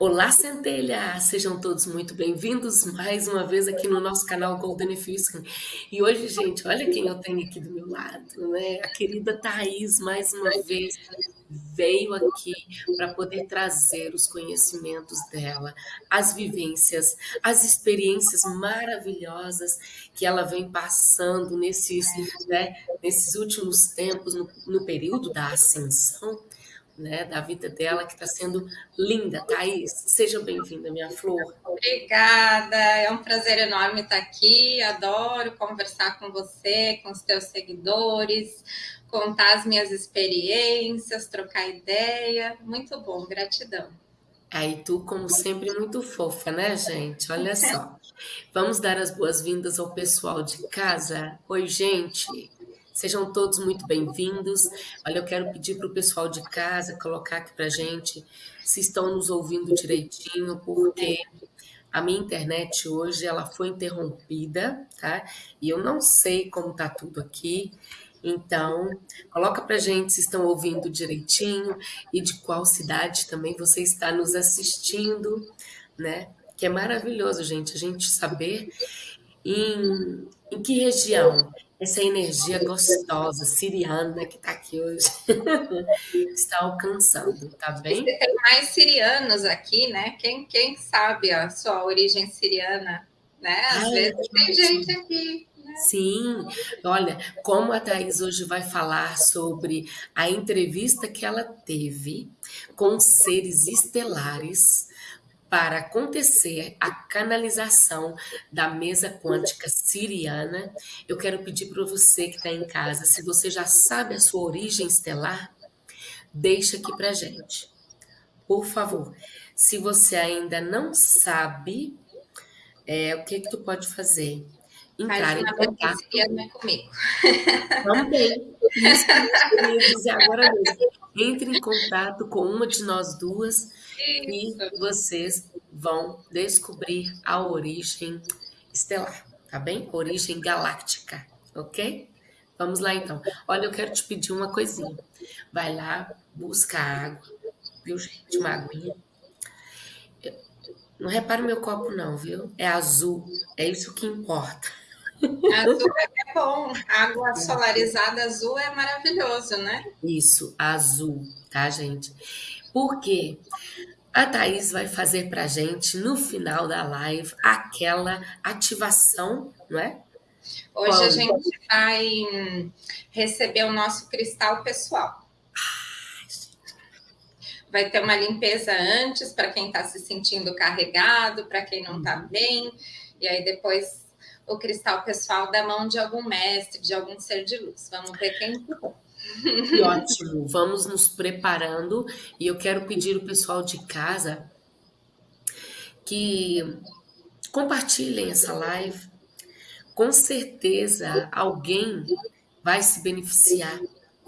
Olá, Centelha! Sejam todos muito bem-vindos mais uma vez aqui no nosso canal Golden Fisking. E hoje, gente, olha quem eu tenho aqui do meu lado, né? A querida Thaís, mais uma vez, veio aqui para poder trazer os conhecimentos dela, as vivências, as experiências maravilhosas que ela vem passando nesses, né, nesses últimos tempos, no, no período da ascensão né, da vida dela, que está sendo linda. Thaís, seja bem-vinda, minha flor. Obrigada, é um prazer enorme estar aqui. Adoro conversar com você, com os teus seguidores, contar as minhas experiências, trocar ideia. Muito bom, gratidão. Aí tu, como sempre, muito fofa, né, gente? Olha só. Vamos dar as boas-vindas ao pessoal de casa. Oi, gente. Sejam todos muito bem-vindos. Olha, eu quero pedir para o pessoal de casa colocar aqui para gente se estão nos ouvindo direitinho, porque a minha internet hoje ela foi interrompida, tá? E eu não sei como tá tudo aqui. Então, coloca para gente se estão ouvindo direitinho e de qual cidade também você está nos assistindo, né? Que é maravilhoso, gente, a gente saber em, em que região essa energia gostosa, siriana que está aqui hoje, está alcançando, tá bem? Você tem mais sirianos aqui, né? Quem, quem sabe a sua origem siriana, né? Às Ai, vezes tem gente aqui. Né? Sim, olha, como a Thais hoje vai falar sobre a entrevista que ela teve com seres estelares, para acontecer a canalização da mesa quântica siriana, eu quero pedir para você que está em casa, se você já sabe a sua origem estelar, deixa aqui para gente. Por favor, se você ainda não sabe, é, o que que tu pode fazer? Entrar em contato. É comigo. Também. Isso dizer agora mesmo. Entre em contato com uma de nós duas e vocês vão descobrir a origem estelar, tá bem? Origem galáctica, ok? Vamos lá então. Olha, eu quero te pedir uma coisinha. Vai lá, busca água, viu, gente? Uma aguinha. Não repare meu copo, não, viu? É azul. É isso que importa. Azul é bom. Água solarizada azul é maravilhoso, né? Isso, azul, tá, gente? Porque a Thaís vai fazer para gente no final da live aquela ativação, não é? Hoje Quando? a gente vai receber o nosso cristal pessoal. Vai ter uma limpeza antes para quem está se sentindo carregado, para quem não está uhum. bem, e aí depois o cristal pessoal da mão de algum mestre, de algum ser de luz. Vamos ver quem que ótimo, vamos nos preparando e eu quero pedir o pessoal de casa que compartilhem essa live. Com certeza alguém vai se beneficiar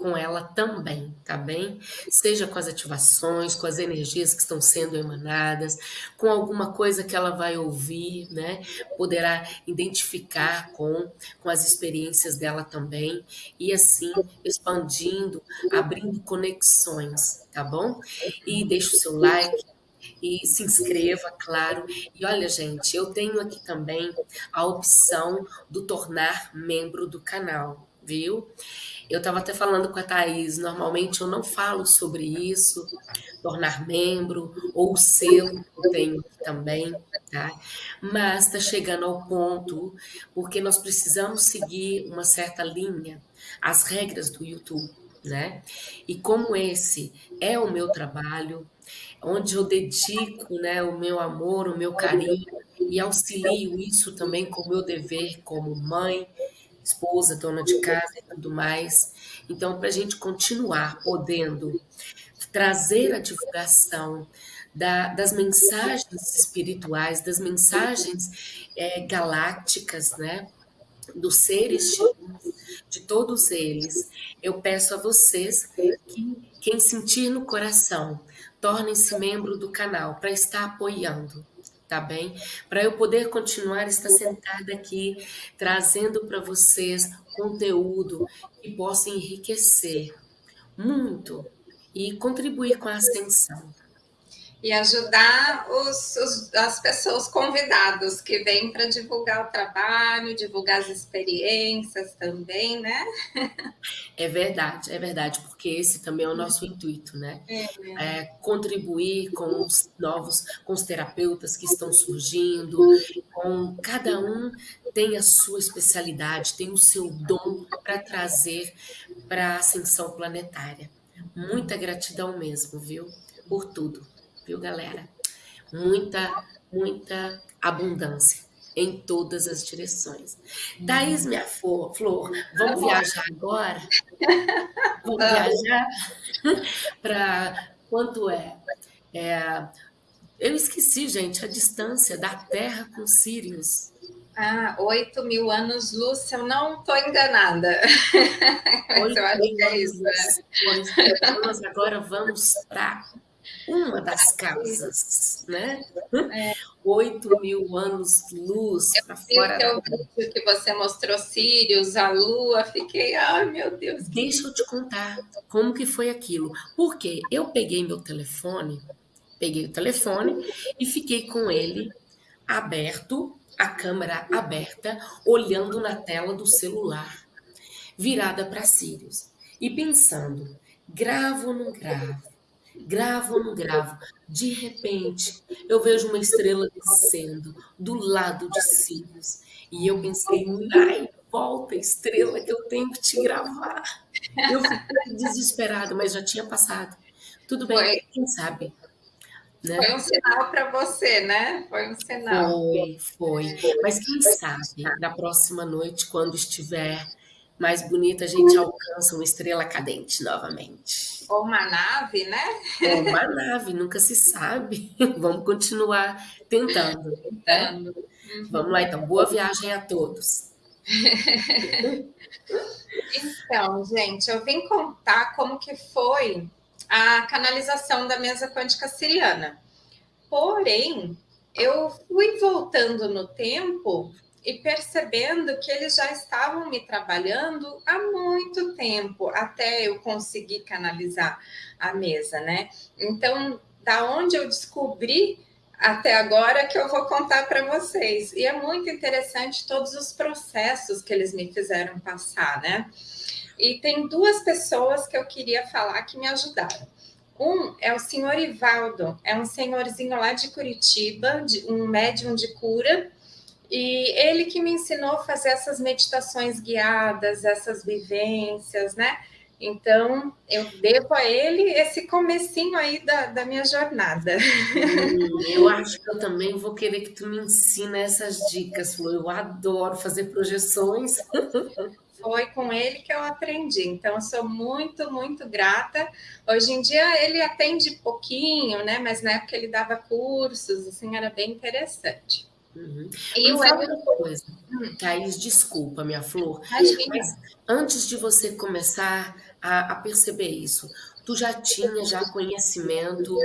com ela também, tá bem? Seja com as ativações, com as energias que estão sendo emanadas, com alguma coisa que ela vai ouvir, né? Poderá identificar com, com as experiências dela também, e assim expandindo, abrindo conexões, tá bom? E deixa o seu like, e se inscreva, claro. E olha, gente, eu tenho aqui também a opção do tornar membro do canal, viu? Eu estava até falando com a Thaís, normalmente eu não falo sobre isso, tornar membro, ou selo tenho também, tá? Mas está chegando ao ponto, porque nós precisamos seguir uma certa linha, as regras do YouTube, né? E como esse é o meu trabalho, onde eu dedico né, o meu amor, o meu carinho, e auxilio isso também com o meu dever como mãe, esposa, dona de casa e tudo mais. Então, para a gente continuar podendo trazer a divulgação da, das mensagens espirituais, das mensagens é, galácticas, né? Dos seres de todos eles, eu peço a vocês que quem sentir no coração, tornem-se membro do canal para estar apoiando tá bem? Para eu poder continuar estar sentada aqui, trazendo para vocês conteúdo que possa enriquecer muito e contribuir com a ascensão. E ajudar os, os, as pessoas convidadas que vêm para divulgar o trabalho, divulgar as experiências também, né? É verdade, é verdade, porque esse também é o nosso intuito, né? É, é contribuir com os novos, com os terapeutas que estão surgindo, com cada um tem a sua especialidade, tem o seu dom para trazer para a ascensão planetária. Muita gratidão mesmo, viu? Por tudo viu, galera? Muita, muita abundância em todas as direções. Thaís, minha flor, flor vamos viajar agora? Vamos viajar para quanto é? é? Eu esqueci, gente, a distância da Terra com Sirius. Ah, 8 mil anos luz, se eu não estou enganada. eu acho que é isso. Né? Agora vamos para uma das casas, né? É. Oito mil anos luz para fora. Eu vi que você mostrou Sirius, a Lua, fiquei, ai meu Deus. Deixa eu te contar como que foi aquilo. Porque eu peguei meu telefone, peguei o telefone e fiquei com ele aberto, a câmera aberta, olhando na tela do celular, virada para Sirius e pensando, gravo ou não gravo? Gravo ou não gravo. De repente, eu vejo uma estrela descendo do lado de Sirius. E eu pensei, ai, volta, estrela, que eu tenho que te gravar. Eu fiquei desesperada, mas já tinha passado. Tudo bem, foi. quem sabe? Né? Foi um sinal para você, né? Foi um sinal. Foi, foi. Mas quem sabe, na próxima noite, quando estiver mais bonita, a gente alcança uma estrela cadente novamente. Ou uma nave, né? Ou uma nave, nunca se sabe. Vamos continuar tentando. Tentando. Né? Vamos lá, então. Boa viagem a todos. então, gente, eu vim contar como que foi a canalização da mesa quântica siriana. Porém, eu fui voltando no tempo e percebendo que eles já estavam me trabalhando há muito tempo até eu conseguir canalizar a mesa, né? Então, da onde eu descobri até agora que eu vou contar para vocês. E é muito interessante todos os processos que eles me fizeram passar, né? E tem duas pessoas que eu queria falar que me ajudaram. Um é o senhor Ivaldo, é um senhorzinho lá de Curitiba, de, um médium de cura, e ele que me ensinou a fazer essas meditações guiadas, essas vivências, né? Então, eu devo a ele esse comecinho aí da, da minha jornada. Hum, eu acho que eu também vou querer que tu me ensine essas dicas, Lu. Eu adoro fazer projeções. Foi com ele que eu aprendi. Então, eu sou muito, muito grata. Hoje em dia, ele atende pouquinho, né? Mas na época ele dava cursos, assim, era bem interessante. Uhum. E outra coisa, hum. Thaís, desculpa, minha flor, mas antes de você começar a, a, perceber isso, tu já tinha já conhecimento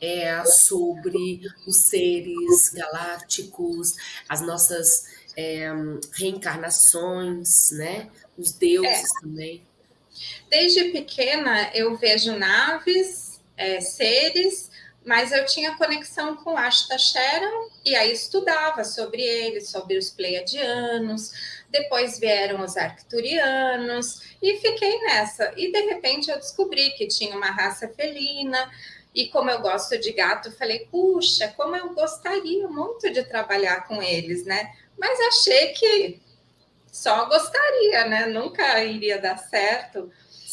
é, sobre os seres galácticos, as nossas é, reencarnações, né? Os deuses é. também. Desde pequena eu vejo naves, é, seres mas eu tinha conexão com Ashta e aí estudava sobre eles, sobre os pleiadianos, depois vieram os arcturianos e fiquei nessa. E de repente eu descobri que tinha uma raça felina e como eu gosto de gato, falei, puxa, como eu gostaria muito de trabalhar com eles, né? Mas achei que só gostaria, né? Nunca iria dar certo.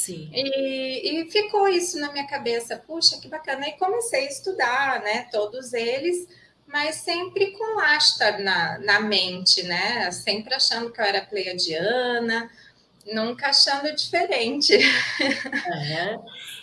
Sim. E, e ficou isso na minha cabeça, puxa, que bacana. E comecei a estudar, né, todos eles, mas sempre com Ashtar na, na mente, né? Sempre achando que eu era pleiadiana, nunca achando diferente. É.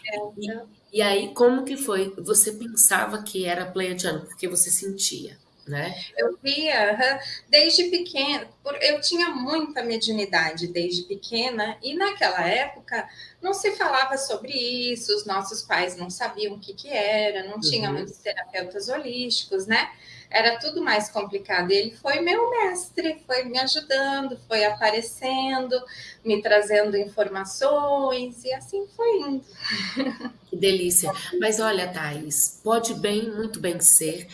é e, e, aí, como que foi? Você pensava que era pleiadiano, porque você sentia? Né? Eu via desde pequena, eu tinha muita mediunidade desde pequena, e naquela época não se falava sobre isso, os nossos pais não sabiam o que, que era, não uhum. tinha muitos terapeutas holísticos, né? Era tudo mais complicado. Ele foi meu mestre, foi me ajudando, foi aparecendo, me trazendo informações, e assim foi indo. Que delícia. Mas olha, Thais, pode bem, muito bem ser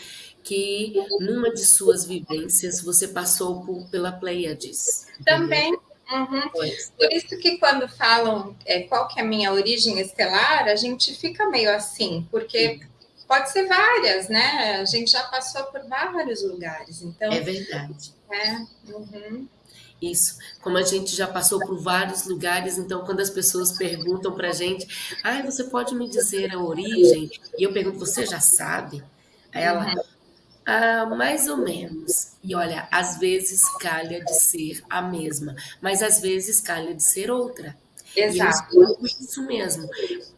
que numa de suas vivências você passou por, pela Pleiades. Também. Uhum. Por isso que quando falam é, qual que é a minha origem estelar, a gente fica meio assim, porque pode ser várias, né? A gente já passou por vários lugares, então. É verdade. É. Uhum. Isso, como a gente já passou por vários lugares, então quando as pessoas perguntam para a gente, ah, você pode me dizer a origem? E eu pergunto, você já sabe? Aí ela, uhum. Ah, mais ou menos. E olha, às vezes calha de ser a mesma, mas às vezes calha de ser outra. Exato. Isso mesmo.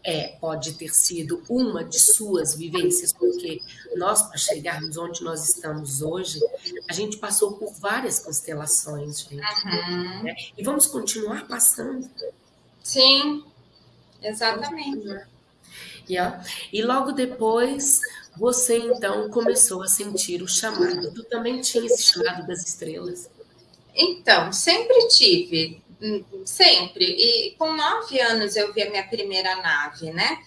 É, pode ter sido uma de suas vivências, porque nós, para chegarmos onde nós estamos hoje, a gente passou por várias constelações, gente. Uhum. Né? E vamos continuar passando. Sim, exatamente. E, ó, e logo depois você então começou a sentir o chamado. Tu também tinha esse chamado das estrelas? Então, sempre tive, hum, sempre. E com nove anos eu vi a minha primeira nave, né?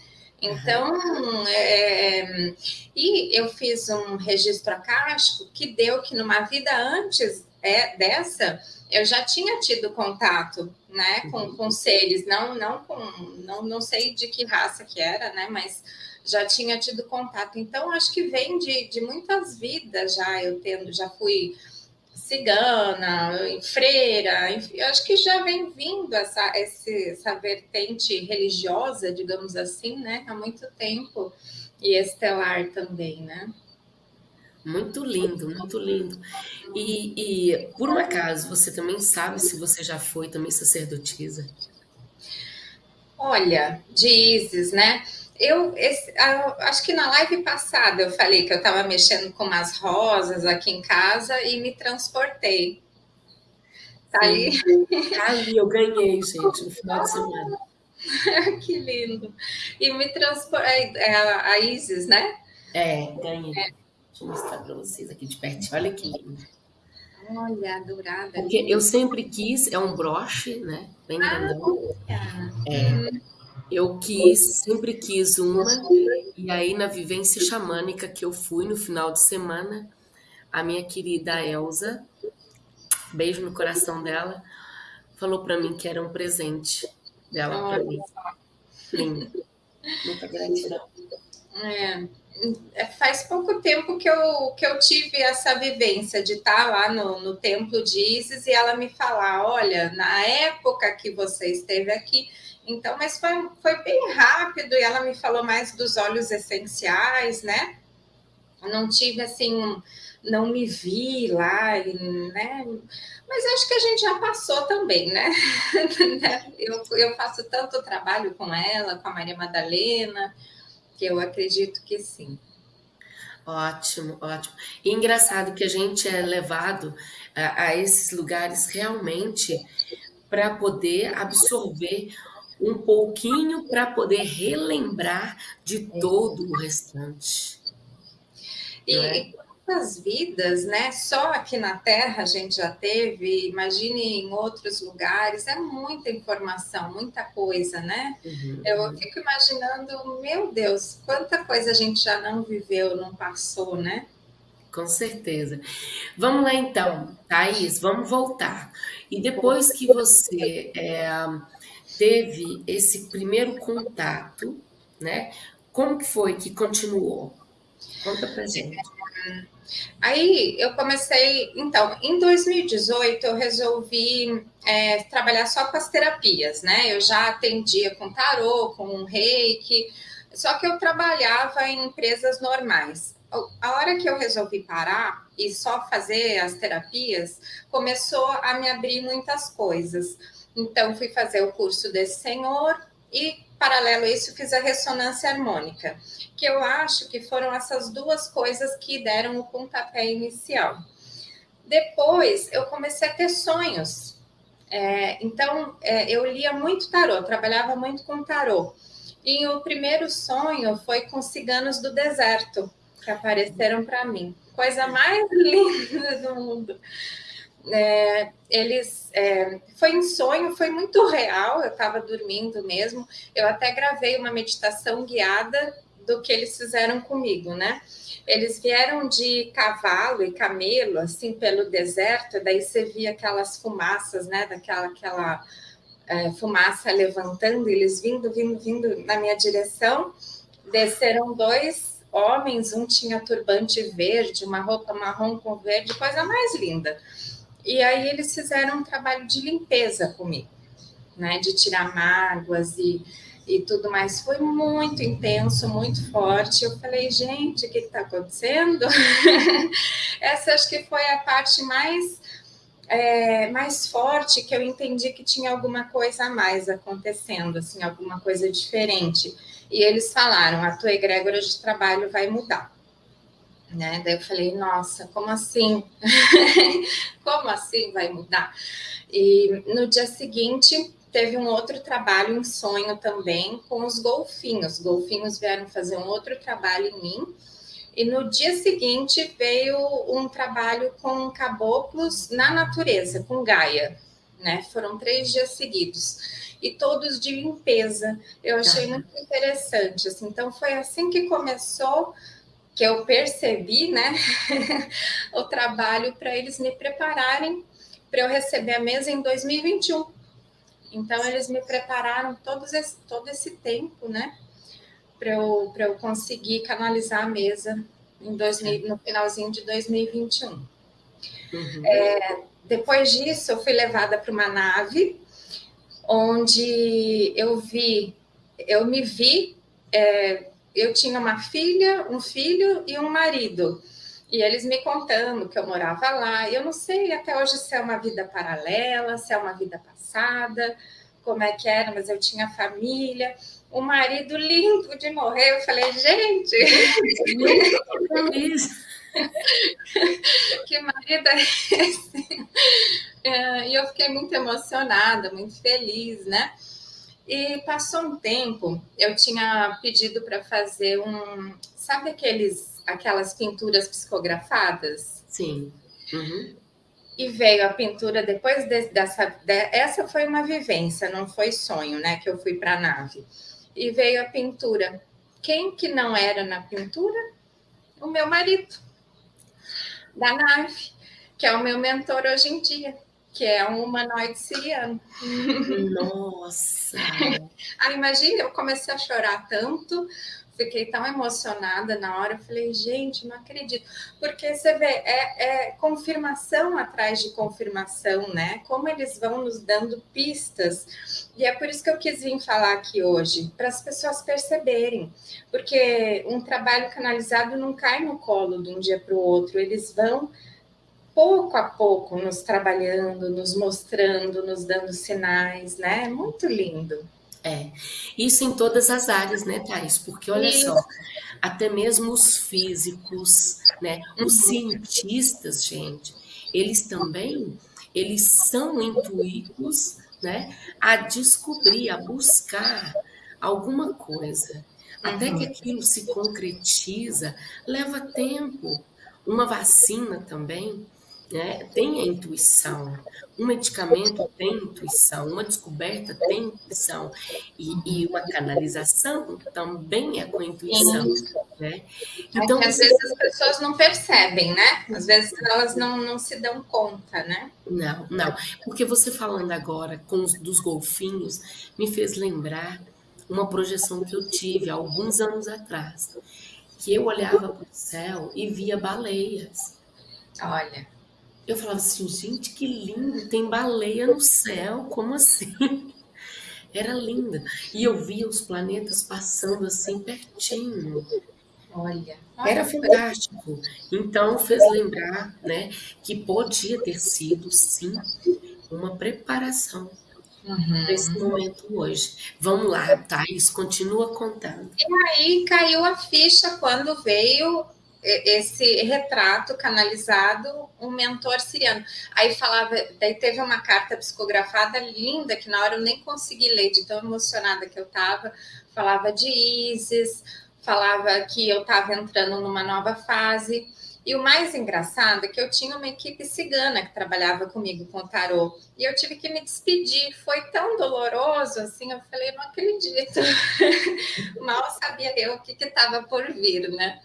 Então, uhum. é, e eu fiz um registro acástico que deu que numa vida antes é, dessa, eu já tinha tido contato, né, com, com seres, não, não com, não, não sei de que raça que era, né, mas já tinha tido contato. Então, acho que vem de, de muitas vidas já eu tendo, já fui cigana, freira, enfim, acho que já vem vindo essa, essa vertente religiosa, digamos assim, né, há muito tempo, e estelar também, né? Muito lindo, muito lindo. E, e, por um acaso, você também sabe se você já foi também sacerdotisa? Olha, de Isis, né? Eu esse, acho que na live passada eu falei que eu estava mexendo com umas rosas aqui em casa e me transportei. Tá ali? Tá ali, eu ganhei, gente, no final de semana. que lindo. E me transportei. É a, a Isis, né? É, ganhei. É. Deixa eu mostrar para vocês aqui de perto. Olha que lindo. Olha, dourada. Porque eu sempre quis, é um broche, né? Bem grandão. Ah, é. Hum. Eu quis, sempre quis uma, e aí na vivência xamânica que eu fui no final de semana, a minha querida Elsa, beijo no coração dela, falou para mim que era um presente dela para mim. Lindo. Muita gratidão. É, é, faz pouco tempo que eu, que eu tive essa vivência de estar lá no, no templo de Isis e ela me falar: olha, na época que você esteve aqui, então, mas foi, foi bem rápido e ela me falou mais dos óleos essenciais, né? Não tive assim, não me vi lá, né? Mas acho que a gente já passou também, né? eu, eu faço tanto trabalho com ela, com a Maria Madalena, que eu acredito que sim. Ótimo, ótimo. E engraçado que a gente é levado a, a esses lugares realmente para poder absorver um pouquinho para poder relembrar de todo o restante. E, é? quantas vidas, né? Só aqui na Terra a gente já teve, imagine em outros lugares, é muita informação, muita coisa, né? Uhum. Eu fico imaginando, meu Deus, quanta coisa a gente já não viveu, não passou, né? Com certeza. Vamos lá então, Thaís, vamos voltar. E depois que você é, teve esse primeiro contato, né? Como que foi que continuou? Conta pra gente. Aí eu comecei, então, em 2018 eu resolvi é, trabalhar só com as terapias, né? Eu já atendia com tarô, com reiki, só que eu trabalhava em empresas normais. A hora que eu resolvi parar e só fazer as terapias, começou a me abrir muitas coisas. Então, fui fazer o curso desse senhor e paralelo a isso fiz a ressonância harmônica, que eu acho que foram essas duas coisas que deram o pontapé inicial. Depois eu comecei a ter sonhos. É, então é, eu lia muito tarô, trabalhava muito com tarô. E o primeiro sonho foi com ciganos do deserto que apareceram para mim. Coisa mais linda do mundo. É, eles é, foi um sonho, foi muito real. Eu estava dormindo mesmo. Eu até gravei uma meditação guiada do que eles fizeram comigo, né? Eles vieram de cavalo e camelo, assim, pelo deserto, daí você via aquelas fumaças, né? Daquela aquela, é, fumaça levantando, eles vindo, vindo, vindo na minha direção. Desceram dois homens, um tinha turbante verde, uma roupa marrom com verde, coisa mais linda. E aí eles fizeram um trabalho de limpeza comigo, né? De tirar mágoas e e tudo mais. Foi muito intenso, muito forte. Eu falei, gente, o que está acontecendo? Essa acho que foi a parte mais, é, mais forte que eu entendi que tinha alguma coisa a mais acontecendo, assim, alguma coisa diferente. E eles falaram, a tua egrégora de trabalho vai mudar. Né? Daí eu falei, nossa, como assim? como assim vai mudar? E no dia seguinte, teve um outro trabalho em sonho também com os golfinhos. Os golfinhos vieram fazer um outro trabalho em mim. E no dia seguinte veio um trabalho com caboclos na natureza, com Gaia. Né? Foram três dias seguidos. E todos de limpeza. Eu achei ah. muito interessante. Assim. Então, foi assim que começou, que eu percebi né? o trabalho para eles me prepararem para eu receber a mesa em 2021 então, eles me prepararam todos esse, todo esse tempo, né? Para eu, eu conseguir canalizar a mesa em 2000, no finalzinho de 2021. Uhum. É, depois disso, eu fui levada para uma nave onde eu vi, eu me vi, é, eu tinha uma filha, um filho e um marido. E eles me contando que eu morava lá. Eu não sei até hoje se é uma vida paralela, se é uma vida passada, como é que era, mas eu tinha família. O marido lindo de morrer. Eu falei, gente, que marido é esse? É, e eu fiquei muito emocionada, muito feliz, né? E passou um tempo, eu tinha pedido para fazer um, sabe aqueles aquelas pinturas psicografadas. Sim. Uhum. E veio a pintura depois de, dessa. De, essa foi uma vivência, não foi sonho, né? Que eu fui para a nave. E veio a pintura. Quem que não era na pintura? O meu marido, da nave, que é o meu mentor hoje em dia, que é um humanoide siriano. Nossa! ah, imagina, eu comecei a chorar tanto, fiquei tão emocionada na hora, eu falei, gente, não acredito. Porque você vê, é, é, confirmação atrás de confirmação, né? Como eles vão nos dando pistas. E é por isso que eu quis vir falar aqui hoje, para as pessoas perceberem. Porque um trabalho canalizado não cai no colo de um dia para o outro, eles vão pouco a pouco nos trabalhando, nos mostrando, nos dando sinais, né? Muito lindo. É, isso em todas as áreas, né, Thais? Porque olha só, até mesmo os físicos, né, os uhum. cientistas, gente, eles também, eles são intuídos, né, a descobrir, a buscar alguma coisa. Até que uhum. aquilo se concretiza, leva tempo. Uma vacina também, né, tem a intuição. Um medicamento tem intuição, uma descoberta tem intuição, e, e uma canalização também é com intuição. Né? Então, é às vezes as pessoas não percebem, né? Às vezes elas não, não se dão conta, né? Não, não. Porque você falando agora com os, dos golfinhos me fez lembrar uma projeção que eu tive alguns anos atrás, que eu olhava para o céu e via baleias. Olha. Eu falava assim, gente, que lindo, tem baleia no céu, como assim? Era linda. E eu via os planetas passando assim pertinho. Olha. Era fantástico. Então fez lembrar, né, que podia ter sido sim uma preparação uhum. nesse momento hoje. Vamos lá, Thaís, continua contando. E aí caiu a ficha quando veio esse retrato canalizado, um mentor siriano. Aí falava, daí teve uma carta psicografada linda que na hora eu nem consegui ler, de tão emocionada que eu estava. Falava de Isis, falava que eu estava entrando numa nova fase. E o mais engraçado é que eu tinha uma equipe cigana que trabalhava comigo com tarô. E eu tive que me despedir. Foi tão doloroso assim. Eu falei, não acredito. Mal sabia eu o que estava por vir, né?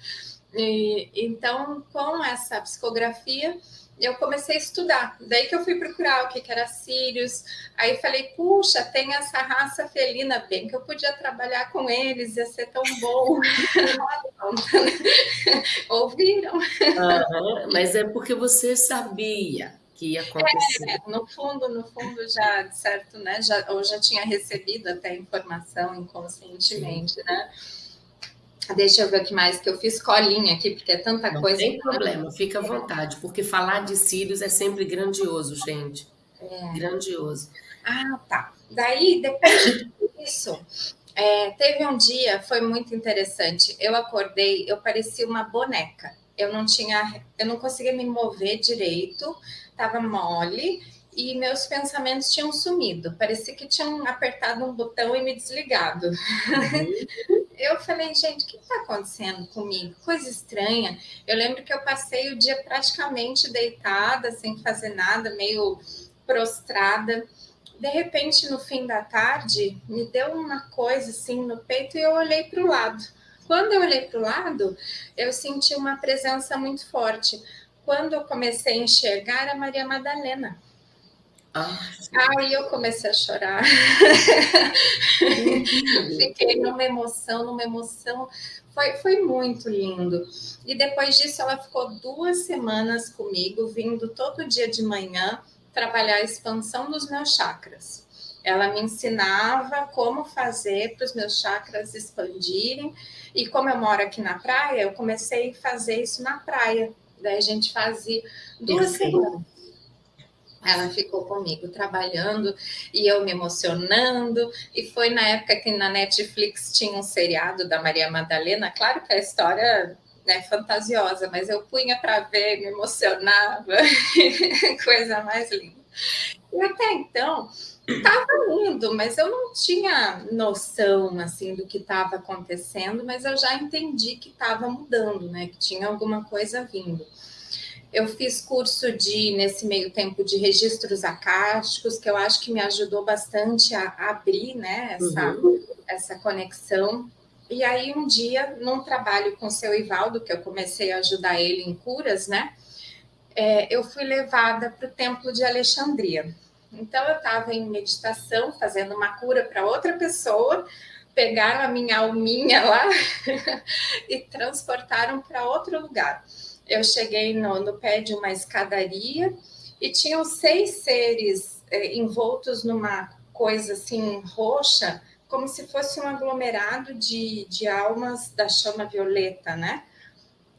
E, então, com essa psicografia, eu comecei a estudar. Daí que eu fui procurar o que, que era Sirius. Aí falei, puxa, tem essa raça felina, bem que eu podia trabalhar com eles, ia ser tão bom. Ouviram? Uhum, mas é porque você sabia que ia acontecer. É, no fundo, no fundo, já, certo, né? Já, ou já tinha recebido até informação inconscientemente, Sim. né? Deixa eu ver o que mais que eu fiz colinha aqui, porque é tanta não coisa. Não tem problema, fica à vontade, porque falar de cílios é sempre grandioso, gente. É. Grandioso. Ah, tá. Daí, depois disso, é, teve um dia, foi muito interessante. Eu acordei, eu parecia uma boneca. Eu não tinha, eu não conseguia me mover direito, estava mole e meus pensamentos tinham sumido. Parecia que tinham apertado um botão e me desligado. Uhum. eu falei, gente, o que está acontecendo comigo? Coisa estranha. Eu lembro que eu passei o dia praticamente deitada, sem fazer nada, meio prostrada. De repente, no fim da tarde, me deu uma coisa assim no peito e eu olhei para o lado. Quando eu olhei para o lado, eu senti uma presença muito forte. Quando eu comecei a enxergar a Maria Madalena. Ah, Aí eu comecei a chorar. Fiquei numa emoção, numa emoção. Foi, foi muito lindo. E depois disso, ela ficou duas semanas comigo, vindo todo dia de manhã trabalhar a expansão dos meus chakras. Ela me ensinava como fazer para os meus chakras expandirem. E como eu moro aqui na praia, eu comecei a fazer isso na praia. Daí a gente fazia duas semanas ela ficou comigo trabalhando e eu me emocionando. E foi na época que na Netflix tinha um seriado da Maria Madalena. Claro que a história é fantasiosa, mas eu punha para ver, me emocionava, coisa mais linda. E até então estava indo, mas eu não tinha noção assim do que estava acontecendo, mas eu já entendi que estava mudando, né? Que tinha alguma coisa vindo. Eu fiz curso de, nesse meio tempo, de registros acásticos, que eu acho que me ajudou bastante a, abrir né, essa, uhum. essa conexão. E aí, um dia, num trabalho com o seu Ivaldo, que eu comecei a ajudar ele em curas, né? É, eu fui levada para o Templo de Alexandria. Então, eu estava em meditação, fazendo uma cura para outra pessoa, pegaram a minha alminha lá e transportaram para outro lugar eu cheguei no, no pé de uma escadaria e tinham seis seres é, envoltos numa coisa assim roxa, como se fosse um aglomerado de, de almas da chama violeta, né?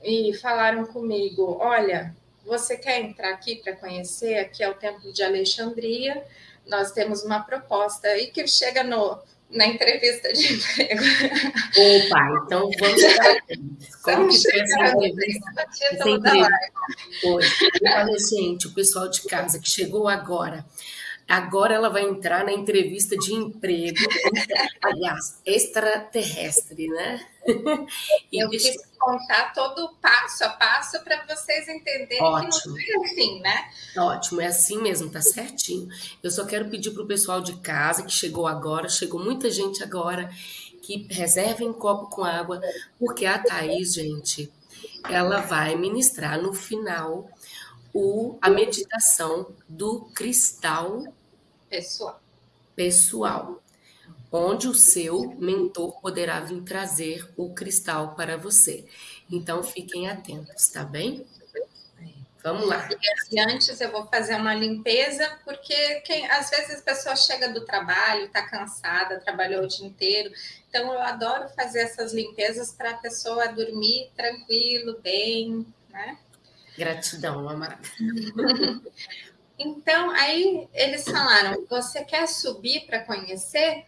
E falaram comigo: olha, você quer entrar aqui para conhecer? Aqui é o Templo de Alexandria. Nós temos uma proposta e que chega no na entrevista de emprego. Opa, então vamos para Como que foi essa entrevista? Hoje. Olha, gente, o pessoal de casa que chegou agora. Agora ela vai entrar na entrevista de emprego, aliás, extraterrestre, né? E Eu deixa... quis contar todo o passo a passo para vocês entenderem Ótimo. que não foi assim, né? Ótimo, é assim mesmo, tá certinho. Eu só quero pedir para o pessoal de casa que chegou agora, chegou muita gente agora, que reservem um copo com água, porque a Thaís, gente, ela vai ministrar no final o, a meditação do cristal pessoal. pessoal, onde o seu mentor poderá vir trazer o cristal para você. Então fiquem atentos, tá bem? Vamos lá. E antes eu vou fazer uma limpeza, porque quem, às vezes a pessoa chega do trabalho, está cansada, trabalhou o dia inteiro. Então eu adoro fazer essas limpezas para a pessoa dormir tranquilo, bem, né? Gratidão, amada. Então, aí eles falaram: Você quer subir para conhecer?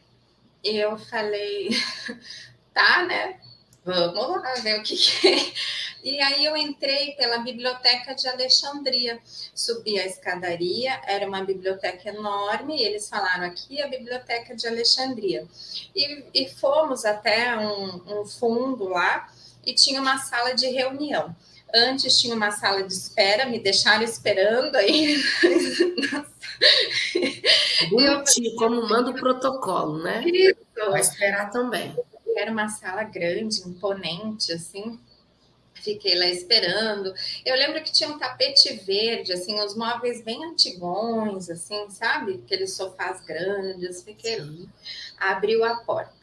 E eu falei: Tá, né? Vamos lá ver o que, que é. E aí eu entrei pela biblioteca de Alexandria, subi a escadaria, era uma biblioteca enorme, e eles falaram aqui a biblioteca de Alexandria. E, e fomos até um, um fundo lá e tinha uma sala de reunião. Antes tinha uma sala de espera, me deixaram esperando aí. Bonitinho, como manda o protocolo, né? Isso. Vai esperar também. Era uma sala grande, imponente, assim. Fiquei lá esperando. Eu lembro que tinha um tapete verde, assim, os móveis bem antigões, assim, sabe? Aqueles sofás grandes. Fiquei. Sim. Abriu a porta.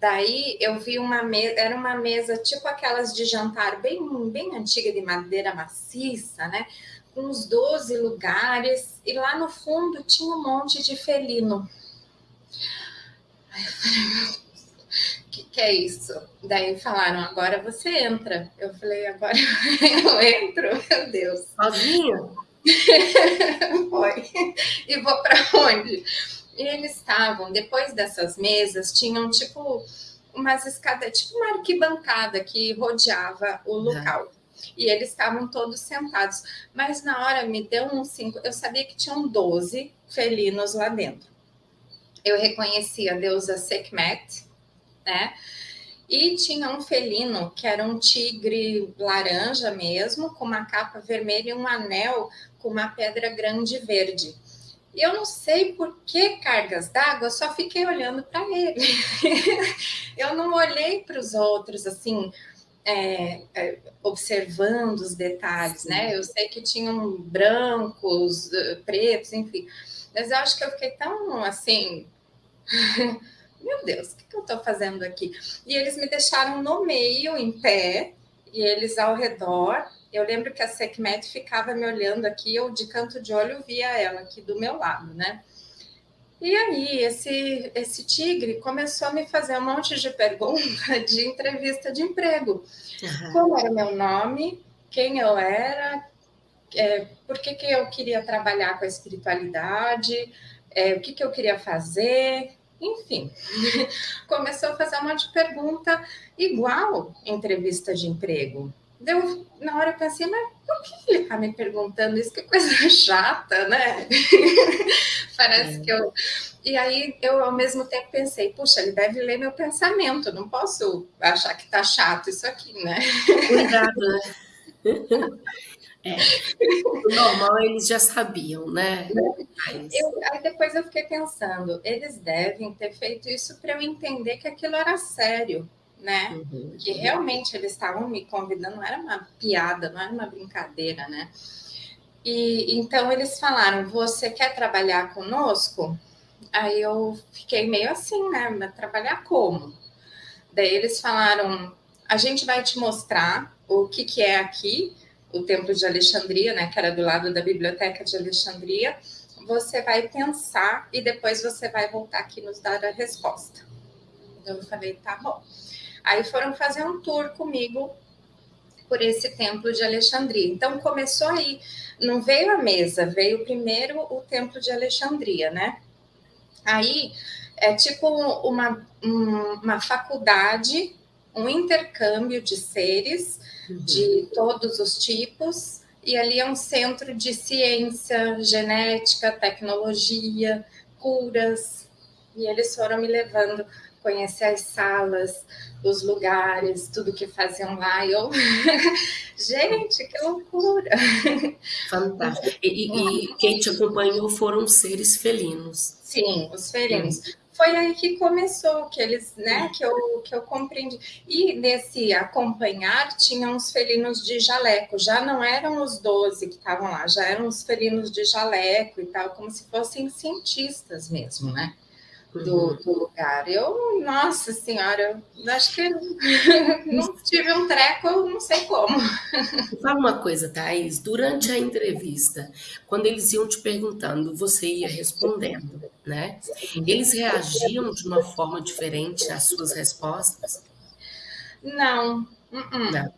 Daí eu vi uma mesa, era uma mesa tipo aquelas de jantar bem, bem antiga, de madeira maciça, né? Com uns 12 lugares, e lá no fundo tinha um monte de felino. Aí eu falei, que, que é isso? Daí falaram, agora você entra. Eu falei, agora eu entro, meu Deus. Sozinha? Foi. E vou para onde? E eles estavam, depois dessas mesas, tinham tipo umas escadas, tipo uma arquibancada que rodeava o local. E eles estavam todos sentados. Mas na hora me deu um cinco. Eu sabia que tinham 12 felinos lá dentro. Eu reconheci a deusa Sekhmet, né? E tinha um felino que era um tigre laranja mesmo, com uma capa vermelha e um anel com uma pedra grande verde. E eu não sei por que cargas d'água, só fiquei olhando para ele. eu não olhei para os outros assim, é, é, observando os detalhes, né? Eu sei que tinham brancos, eh, pretos, enfim. Mas eu acho que eu fiquei tão assim meu Deus, o que, que eu estou fazendo aqui? E eles me deixaram no meio, em pé, e eles ao redor. Eu lembro que a Sekhmet ficava me olhando aqui, eu de canto de olho via ela aqui do meu lado, né? E aí, esse, esse tigre começou a me fazer um monte de perguntas de entrevista de emprego. Uhum. Como era meu nome, quem eu era, é, por que, que eu queria trabalhar com a espiritualidade, é, o que, que eu queria fazer, enfim, começou a fazer um monte de pergunta igual entrevista de emprego. Deu, na hora eu pensei, mas por que ele está me perguntando isso? Que coisa chata, né? Parece é. que eu. E aí eu, ao mesmo tempo, pensei, puxa, ele deve ler meu pensamento, não posso achar que tá chato isso aqui, né? Cuidado, né? É. O normal eles já sabiam, né? Mas... Eu, aí depois eu fiquei pensando, eles devem ter feito isso para eu entender que aquilo era sério, né? Uhum. Que realmente eles estavam me convidando, não era uma piada, não era uma brincadeira, né? E então eles falaram: você quer trabalhar conosco? Aí eu fiquei meio assim, né? Mas trabalhar como? Daí eles falaram: a gente vai te mostrar o que, que é aqui o Templo de Alexandria, né, que era do lado da Biblioteca de Alexandria, você vai pensar e depois você vai voltar aqui nos dar a resposta. Então eu falei, tá bom. Aí foram fazer um tour comigo por esse templo de Alexandria. Então começou aí, não veio a mesa, veio primeiro o templo de Alexandria, né? Aí é tipo uma, uma faculdade, um intercâmbio de seres uhum. de todos os tipos, e ali é um centro de ciência, genética, tecnologia, curas, e eles foram me levando conhecer as salas, os lugares, tudo que faziam lá. E eu, gente, que loucura! Fantástico. E, e, quem te acompanhou foram seres felinos. Sim, os felinos foi aí que começou, que eles, né, que eu, que eu compreendi. E nesse acompanhar tinham os felinos de jaleco, já não eram os 12 que estavam lá, já eram os felinos de jaleco e tal, como se fossem cientistas mesmo, né? Do, uhum. do, lugar. Eu, nossa senhora, acho que não tive um treco, eu não sei como. Fala uma coisa, Thaís, durante a entrevista, quando eles iam te perguntando, você ia respondendo, né? Eles reagiam de uma forma diferente às suas respostas? Não.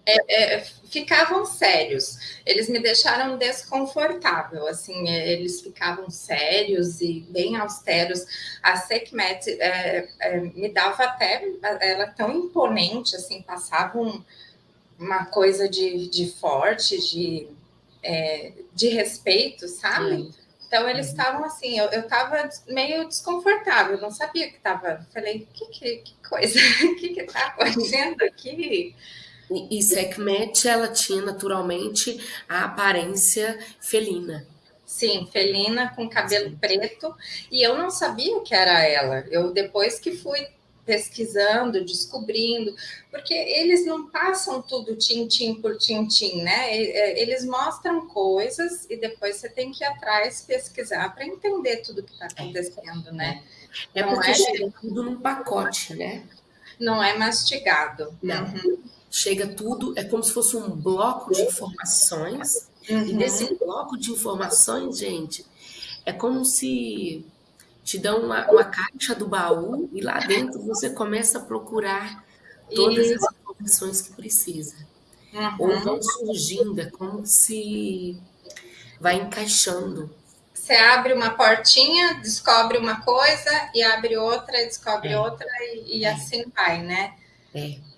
É, é, ficavam sérios. Eles me deixaram desconfortável, assim, é, eles ficavam sérios e bem austeros. A Sekhmet é, é, me dava até, ela tão imponente, assim, passava um, uma coisa de, de forte, de, é, de respeito, sabe? Sim. Então eles uhum. estavam assim, eu estava meio desconfortável, não sabia que estava. Falei, que, que, que coisa, o que está acontecendo aqui? E, Sekhmet, ela tinha naturalmente a aparência felina. Sim, felina com cabelo preto. E eu não sabia que era ela. Eu depois que fui pesquisando, descobrindo, porque eles não passam tudo tintim por tintim, né? Eles mostram coisas e depois você tem que ir atrás pesquisar para entender tudo que está é. acontecendo, é. né? É porque é... chega tudo num pacote, né? Não é mastigado. Não. Uhum chega tudo, é como se fosse um bloco de informações, uhum. e nesse bloco de informações, gente, é como se te dão uma, uma, caixa do baú e lá dentro você começa a procurar todas as informações que precisa. Uhum. Ou vão surgindo, é como se vai encaixando. Você abre uma portinha, descobre uma coisa, e abre outra, descobre é. outra, e, e é. assim vai, né? É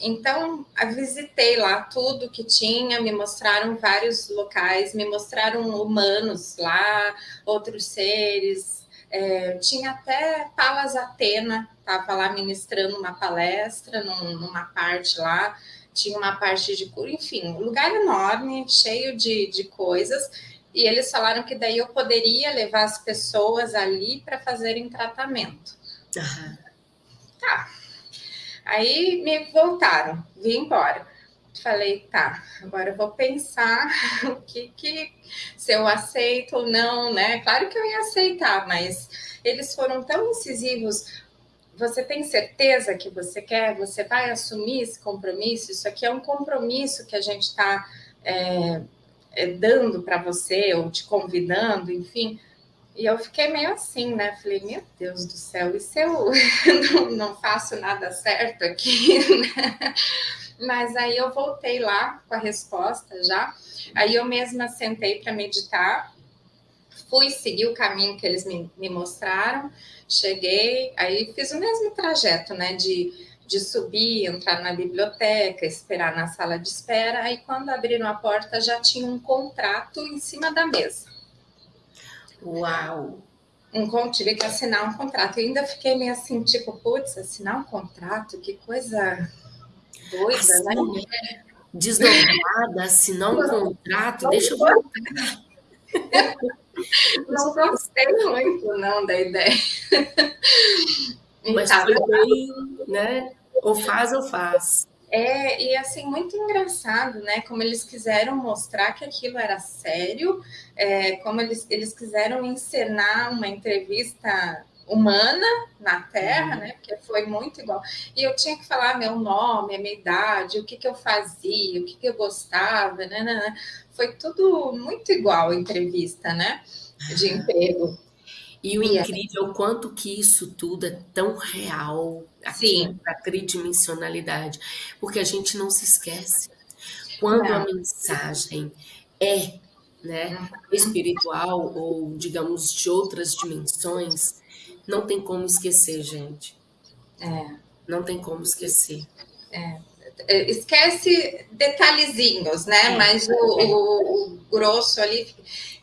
então, visitei lá tudo que tinha, me mostraram vários locais, me mostraram humanos lá, outros seres. É, tinha até Palas Atena, estava lá ministrando uma palestra num, numa parte lá, tinha uma parte de cura, enfim, um lugar enorme, cheio de, de coisas. E eles falaram que daí eu poderia levar as pessoas ali para fazerem tratamento. Uhum. Tá, Aí me voltaram, vim embora. Falei, tá, agora eu vou pensar o que, que se eu aceito ou não, né? Claro que eu ia aceitar, mas eles foram tão incisivos. Você tem certeza que você quer? Você vai assumir esse compromisso? Isso aqui é um compromisso que a gente está é, é, dando para você ou te convidando, enfim. E eu fiquei meio assim, né? Falei, meu Deus do céu, e se eu não, não faço nada certo aqui, né? Mas aí eu voltei lá com a resposta já. Aí eu mesma sentei para meditar, fui seguir o caminho que eles me, me mostraram, cheguei, aí fiz o mesmo trajeto, né? De, de subir, entrar na biblioteca, esperar na sala de espera. Aí quando abriram a porta já tinha um contrato em cima da mesa. Uau! Um, tive que assinar um contrato. E ainda fiquei meio assim, tipo, putz, assinar um contrato, que coisa doida, assim, né? Desdobrada, assinar um contrato, não deixa eu voltar. Não gostei muito, não, da ideia. Mas tá, foi bem, né? Ou faz ou faz. É, e assim, muito engraçado, né? Como eles quiseram mostrar que aquilo era sério, é, como eles, eles quiseram encenar uma entrevista humana na Terra, uhum. né? Porque foi muito igual. E eu tinha que falar meu nome, a minha idade, o que, que eu fazia, o que, que eu gostava, né, né, né. Foi tudo muito igual a entrevista, né? De emprego. E o incrível é o quanto que isso tudo é tão real, Sim. a tridimensionalidade, porque a gente não se esquece. Quando não. a mensagem é né, uhum. espiritual ou, digamos, de outras dimensões, não tem como esquecer, gente. É. Não tem como esquecer. É. é esquece detalhezinhos, né? É. Mas o, o, o grosso ali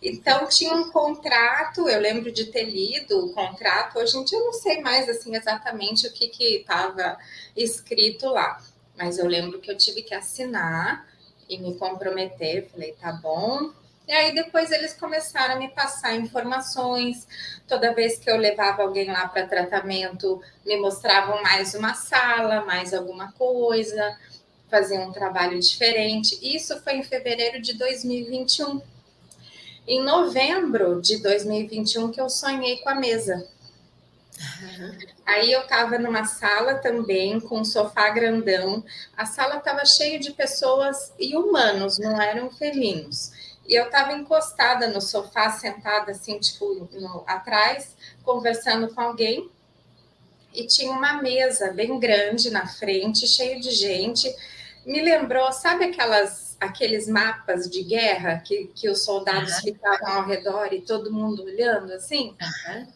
então tinha um contrato, eu lembro de ter lido o contrato, hoje em dia eu não sei mais assim exatamente o que estava escrito lá, mas eu lembro que eu tive que assinar e me comprometer, falei, tá bom. E aí depois eles começaram a me passar informações. Toda vez que eu levava alguém lá para tratamento, me mostravam mais uma sala, mais alguma coisa, faziam um trabalho diferente. Isso foi em fevereiro de 2021 em novembro de 2021 que eu sonhei com a mesa. Uhum. Aí eu estava numa sala também com um sofá grandão. A sala estava cheia de pessoas e humanos, não eram felinos. E eu estava encostada no sofá, sentada assim, tipo, no, atrás, conversando com alguém. e tinha uma mesa bem grande na frente, cheio de gente. Me lembrou, sabe aquelas, aqueles mapas de guerra que, que os soldados uhum. ficavam ao redor e todo mundo olhando assim? Uhum.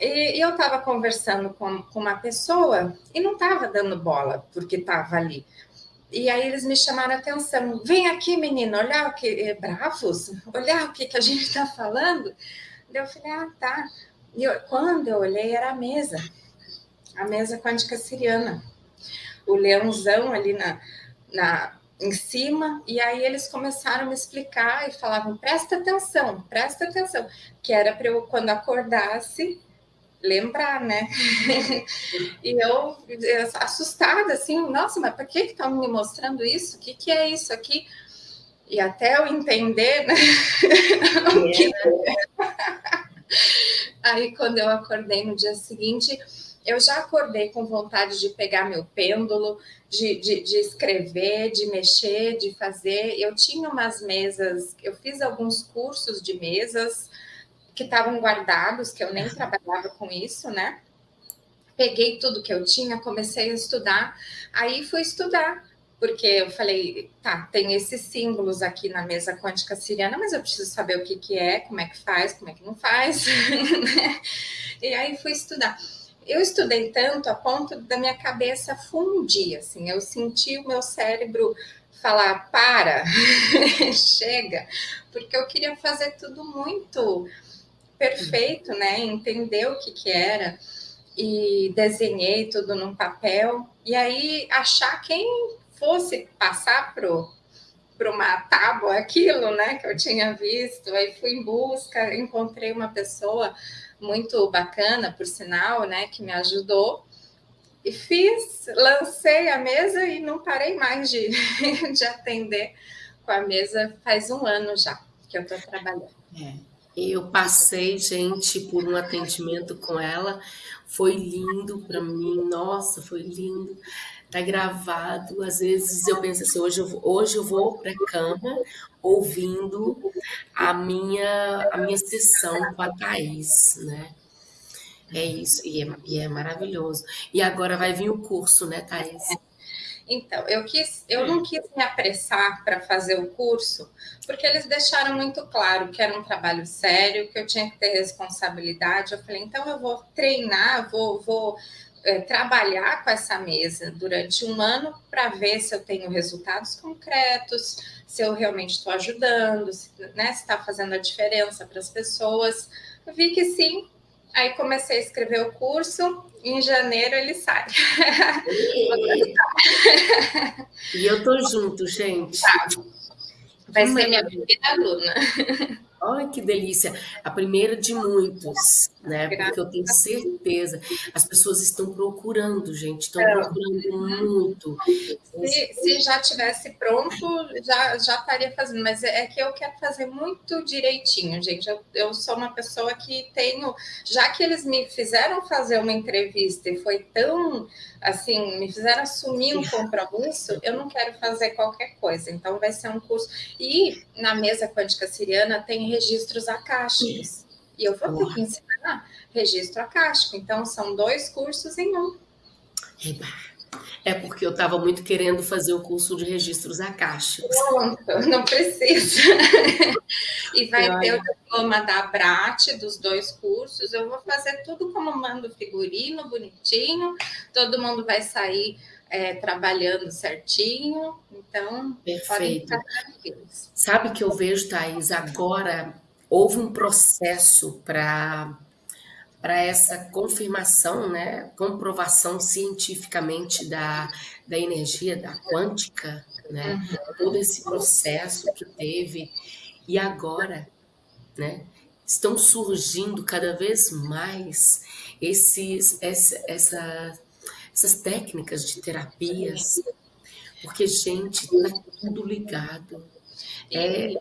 E, e, eu estava conversando com, com uma pessoa e não estava dando bola porque estava ali. E aí eles me chamaram a atenção. Vem aqui, menina, olhar o que. É, bravos, olhar o que, que a gente está falando. Eu falei, ah, tá. E eu, quando eu olhei, era a mesa, a mesa quântica siriana. O leãozão ali na, na, em cima, e aí eles começaram a me explicar e falavam: presta atenção, presta atenção, que era para eu, quando acordasse, lembrar, né? e eu, assustada, assim, nossa, mas por que estão me mostrando isso? O que, que é isso aqui? E até eu entender, né? que... Aí, quando eu acordei no dia seguinte, eu já acordei com vontade de pegar meu pêndulo, de, de, de, escrever, de mexer, de fazer. Eu tinha umas mesas, eu fiz alguns cursos de mesas que estavam guardados, que eu nem trabalhava com isso, né? Peguei tudo que eu tinha, comecei a estudar, aí fui estudar porque eu falei, tá, tem esses símbolos aqui na mesa quântica siriana, mas eu preciso saber o que, que é, como é que faz, como é que não faz, né? E aí fui estudar. Eu estudei tanto a ponto da minha cabeça fundir, assim, eu senti o meu cérebro falar, para, chega, porque eu queria fazer tudo muito perfeito, né? Entender o que que era e desenhei tudo num papel e aí achar quem fosse passar para uma tábua aquilo, né, que eu tinha visto, aí fui em busca, encontrei uma pessoa muito bacana, por sinal, né, que me ajudou, e fiz, lancei a mesa e não parei mais de, de atender com a mesa faz um ano já que eu estou trabalhando. É. Eu passei, gente, por um atendimento com ela, foi lindo para mim, nossa, foi lindo tá gravado. Às vezes eu penso assim, hoje eu, hoje eu vou para a cama ouvindo a minha, a minha sessão com a Thaís, né? É isso, e é, e é maravilhoso. E agora vai vir o curso, né, Thaís? Então, eu quis, eu não quis me apressar para fazer o curso, porque eles deixaram muito claro que era um trabalho sério, que eu tinha que ter responsabilidade. Eu falei, então eu vou treinar, vou, vou é, trabalhar com essa mesa durante um ano para ver se eu tenho resultados concretos, se eu realmente estou ajudando, se né, está fazendo a diferença para as pessoas. Vi que sim, aí comecei a escrever o curso, em janeiro ele sai. e eu tô junto, gente. Tá. Vai ser minha primeira aluna. Olha que delícia! A primeira de muitos, né? Porque eu tenho certeza. As pessoas estão procurando, gente, estão é. procurando muito. Se, se, já tivesse pronto, já, já estaria fazendo, mas é, é que eu quero fazer muito direitinho, gente. Eu, eu sou uma pessoa que tenho, já que eles me fizeram fazer uma entrevista e foi tão assim, me fizeram assumir um compromisso, eu não quero fazer qualquer coisa. Então, vai ser um curso. E na mesa quântica siriana tem registros acásticos. E eu vou ter que ensinar registro acástico. Então, são dois cursos em um. Eba. É porque eu estava muito querendo fazer o curso de registros acásticos. Pronto, não precisa. e vai ter o diploma da Brat dos dois cursos. Eu vou fazer tudo como mando figurino, bonitinho. Todo mundo vai sair é, trabalhando certinho. Então, Perfeito. Sabe que eu vejo, Thaís, agora houve um processo para para essa confirmação, né, comprovação cientificamente da, da energia, da quântica, né, uhum. todo esse processo que teve, e agora, né, estão surgindo cada vez mais esses, essa, essa, essas técnicas de terapias, porque, gente, está tudo ligado. É,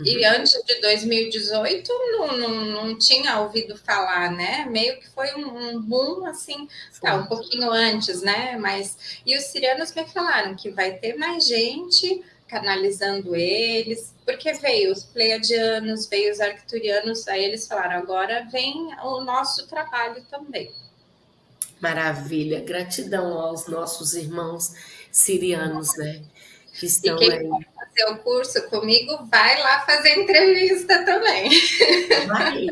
e uhum. antes de 2018 não, não, não tinha ouvido falar, né? Meio que foi um, um boom, assim, tá, um pouquinho antes, né? Mas e os sirianos me falaram que vai ter mais gente canalizando eles, porque veio os pleiadianos, veio os arcturianos, aí eles falaram, agora vem o nosso trabalho também. Maravilha. Gratidão aos nossos irmãos sirianos, né? Que estão e quem aí. fazer o curso comigo, vai lá fazer entrevista também. Vai.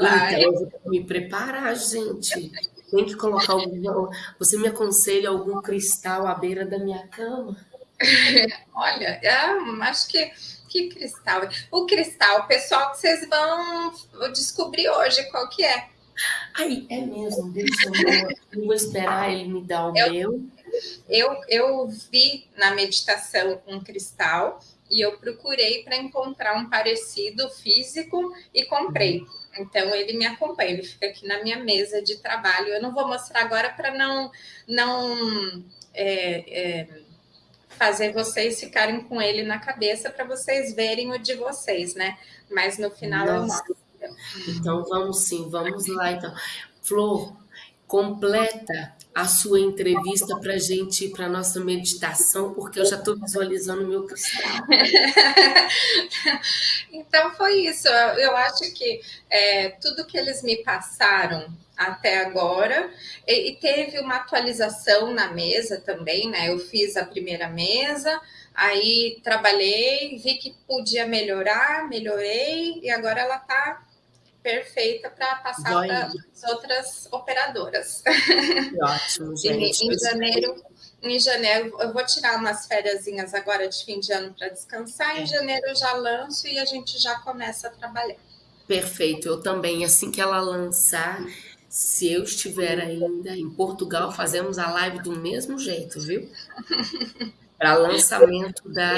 vai. Então, eu vou me preparar, gente. Tem que colocar algum. Você me aconselha algum cristal à beira da minha cama? Olha, eu acho que que cristal? O cristal, pessoal, que vocês vão descobrir hoje qual que é. Ai, é mesmo, deixa eu, eu vou esperar ele me dar o eu, meu. Eu, eu vi na meditação um cristal e eu procurei para encontrar um parecido físico e comprei. Então ele me acompanha, ele fica aqui na minha mesa de trabalho. Eu não vou mostrar agora para não não é, é, fazer vocês ficarem com ele na cabeça para vocês verem o de vocês, né? Mas no final Nossa. eu mostro. Então vamos sim, vamos lá então. Flor, completa a sua entrevista para a gente para nossa meditação, porque eu já estou visualizando o meu cristal. então foi isso. Eu acho que é, tudo que eles me passaram até agora e teve uma atualização na mesa também, né? Eu fiz a primeira mesa, aí trabalhei, vi que podia melhorar, melhorei e agora ela está perfeita para passar para as outras operadoras. Ótimo, gente. em, janeiro, em janeiro, eu vou tirar umas férias agora de fim de ano para descansar. É. Em janeiro eu já lanço e a gente já começa a trabalhar. Perfeito, eu também. Assim que ela lançar, se eu estiver ainda em Portugal, fazemos a live do mesmo jeito, viu? Para lançamento da,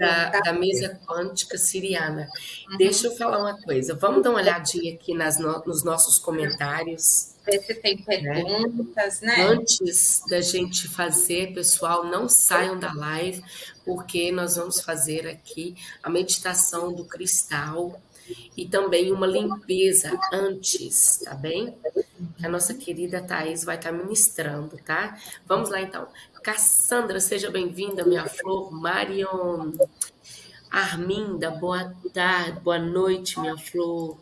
da, da, mesa quântica siriana. Uhum. Deixa eu falar uma coisa. Vamos dar uma olhadinha aqui nas no, nos nossos comentários. Ver se tem né? perguntas, né? né? Antes da gente fazer, pessoal, não saiam da live, porque nós vamos fazer aqui a meditação do cristal e também uma limpeza antes, tá bem? A nossa querida Thais vai estar ministrando, tá? Vamos lá então. Cassandra, seja bem-vinda, minha flor. Marion, Arminda, boa tarde, boa noite, minha flor.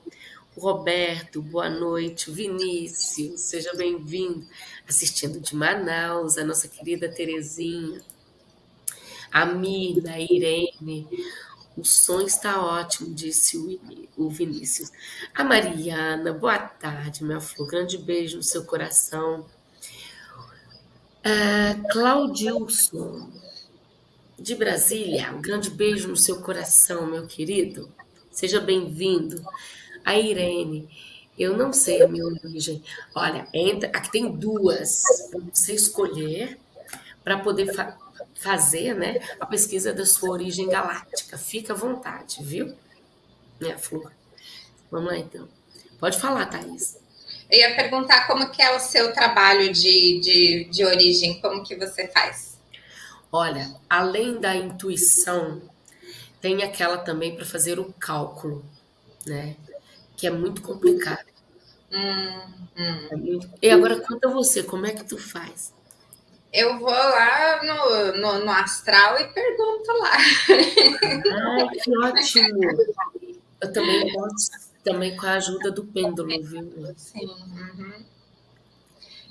Roberto, boa noite. Vinícius, seja bem-vindo. Assistindo de Manaus, a nossa querida Terezinha. A Mirna, a Irene. O som está ótimo, disse o Vinícius. A Mariana, boa tarde, minha flor. Grande beijo no seu coração. Uh, Claudilson, de Brasília, um grande beijo no seu coração, meu querido. Seja bem-vindo. A Irene, eu não sei a minha origem. Olha, entra, aqui tem duas para você escolher para poder fazer né, a pesquisa da sua origem galáctica. Fica à vontade, viu? Minha flor. Vamos lá então. Pode falar, Thaís. Eu ia perguntar como que é o seu trabalho de, de, de origem, como que você faz? Olha, além da intuição, tem aquela também para fazer o cálculo, né? Que é muito complicado. Hum, hum. É muito... E agora conta você, como é que tu faz? Eu vou lá no, no, no astral e pergunto lá. Ai, que ótimo! Eu também posso também com a ajuda do pêndulo, viu? Sim. Uhum.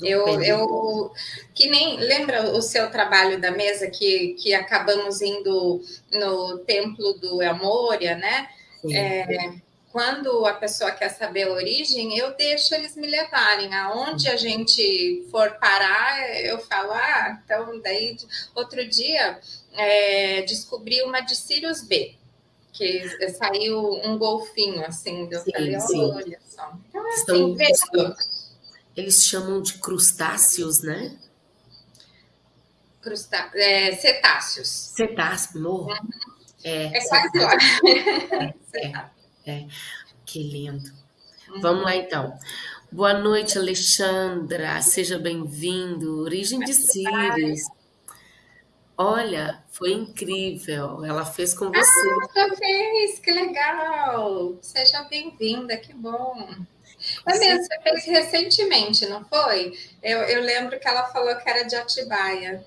Eu, eu que nem lembra o seu trabalho da mesa que, que acabamos indo no templo do Elmoria, né? É, quando a pessoa quer saber a origem, eu deixo eles me levarem. Aonde a gente for parar, eu falo, ah, então daí outro dia é, descobri uma de Sirius B que saiu um golfinho, assim, eu sim, falei, sim. olha só. Então, assim, Estão, eles chamam de crustáceos, né? Crustá é, cetáceos. Cetáceos, morro. Uhum. É, é quase lá. É, é, é, que lindo. Uhum. Vamos lá, então. Boa noite, Alexandra. Seja bem-vindo. Origem de Sirius. Olha, foi incrível. Ela fez com você. Ah, fez, que legal. Seja bem-vinda, que bom. Foi mesmo, você fez recentemente, não foi? Eu, eu lembro que ela falou que era de Atibaia.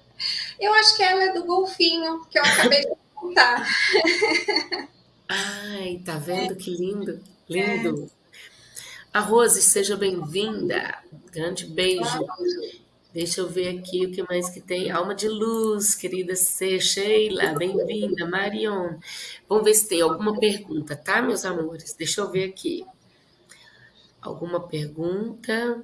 Eu acho que ela é do Golfinho, que eu acabei de contar. Ai, tá vendo que lindo? Lindo. É. A Rose, seja bem-vinda. Grande beijo. Deixa eu ver aqui o que mais que tem. Alma de luz, querida C. Sheila, bem-vinda. Marion. Vamos ver se tem alguma pergunta, tá, meus amores? Deixa eu ver aqui. Alguma pergunta?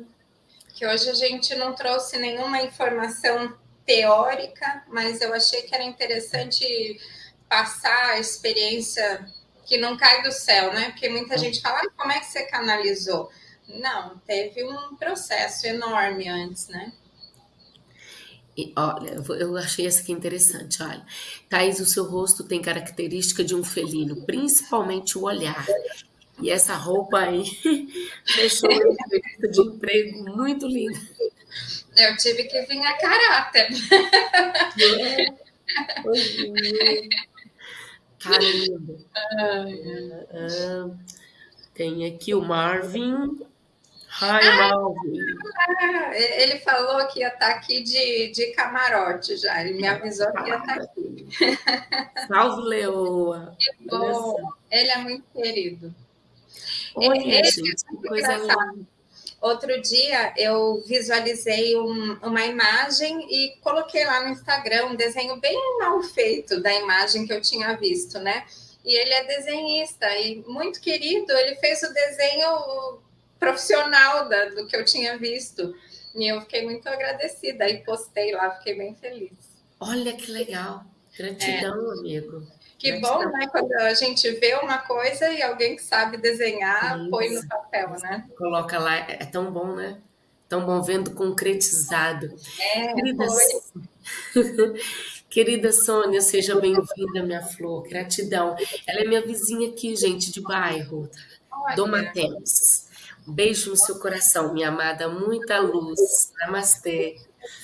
Que hoje a gente não trouxe nenhuma informação teórica, mas eu achei que era interessante passar a experiência que não cai do céu, né? Porque muita gente fala, ah, como é que você canalizou? Não, teve um processo enorme antes, né? E, olha, eu achei essa aqui interessante, olha. Thaís, o seu rosto tem característica de um felino, principalmente o olhar. E essa roupa aí deixou uma entrevista de emprego muito linda. Eu tive que vir a caráter. É. Caramba. Ah, tem aqui o Marvin. Hi, ah, Marvin. ele falou que ia estar aqui de, de camarote já. Ele me avisou que ia estar aqui. Salve, Leoa. Que bom. Ele é muito querido. Olha, ele, gente, é que coisa linda. Outro dia eu visualizei um, uma imagem e coloquei lá no Instagram um desenho bem mal feito da imagem que eu tinha visto, né? E ele é desenhista e muito querido, ele fez o desenho profissional da, do que eu tinha visto. E eu fiquei muito agradecida e postei lá, fiquei bem feliz. Olha que legal. Gratidão, é. amigo. Que bom, né? Quando a gente vê uma coisa e alguém que sabe desenhar Isso. põe no papel, né? Coloca lá, é tão bom, né? Tão bom vendo concretizado. É, Querida, Querida Sônia, seja bem-vinda, minha flor. Gratidão. Ela é minha vizinha aqui, gente, de bairro. Doma Tênis. Beijo no seu coração, minha amada. Muita luz. Namastê.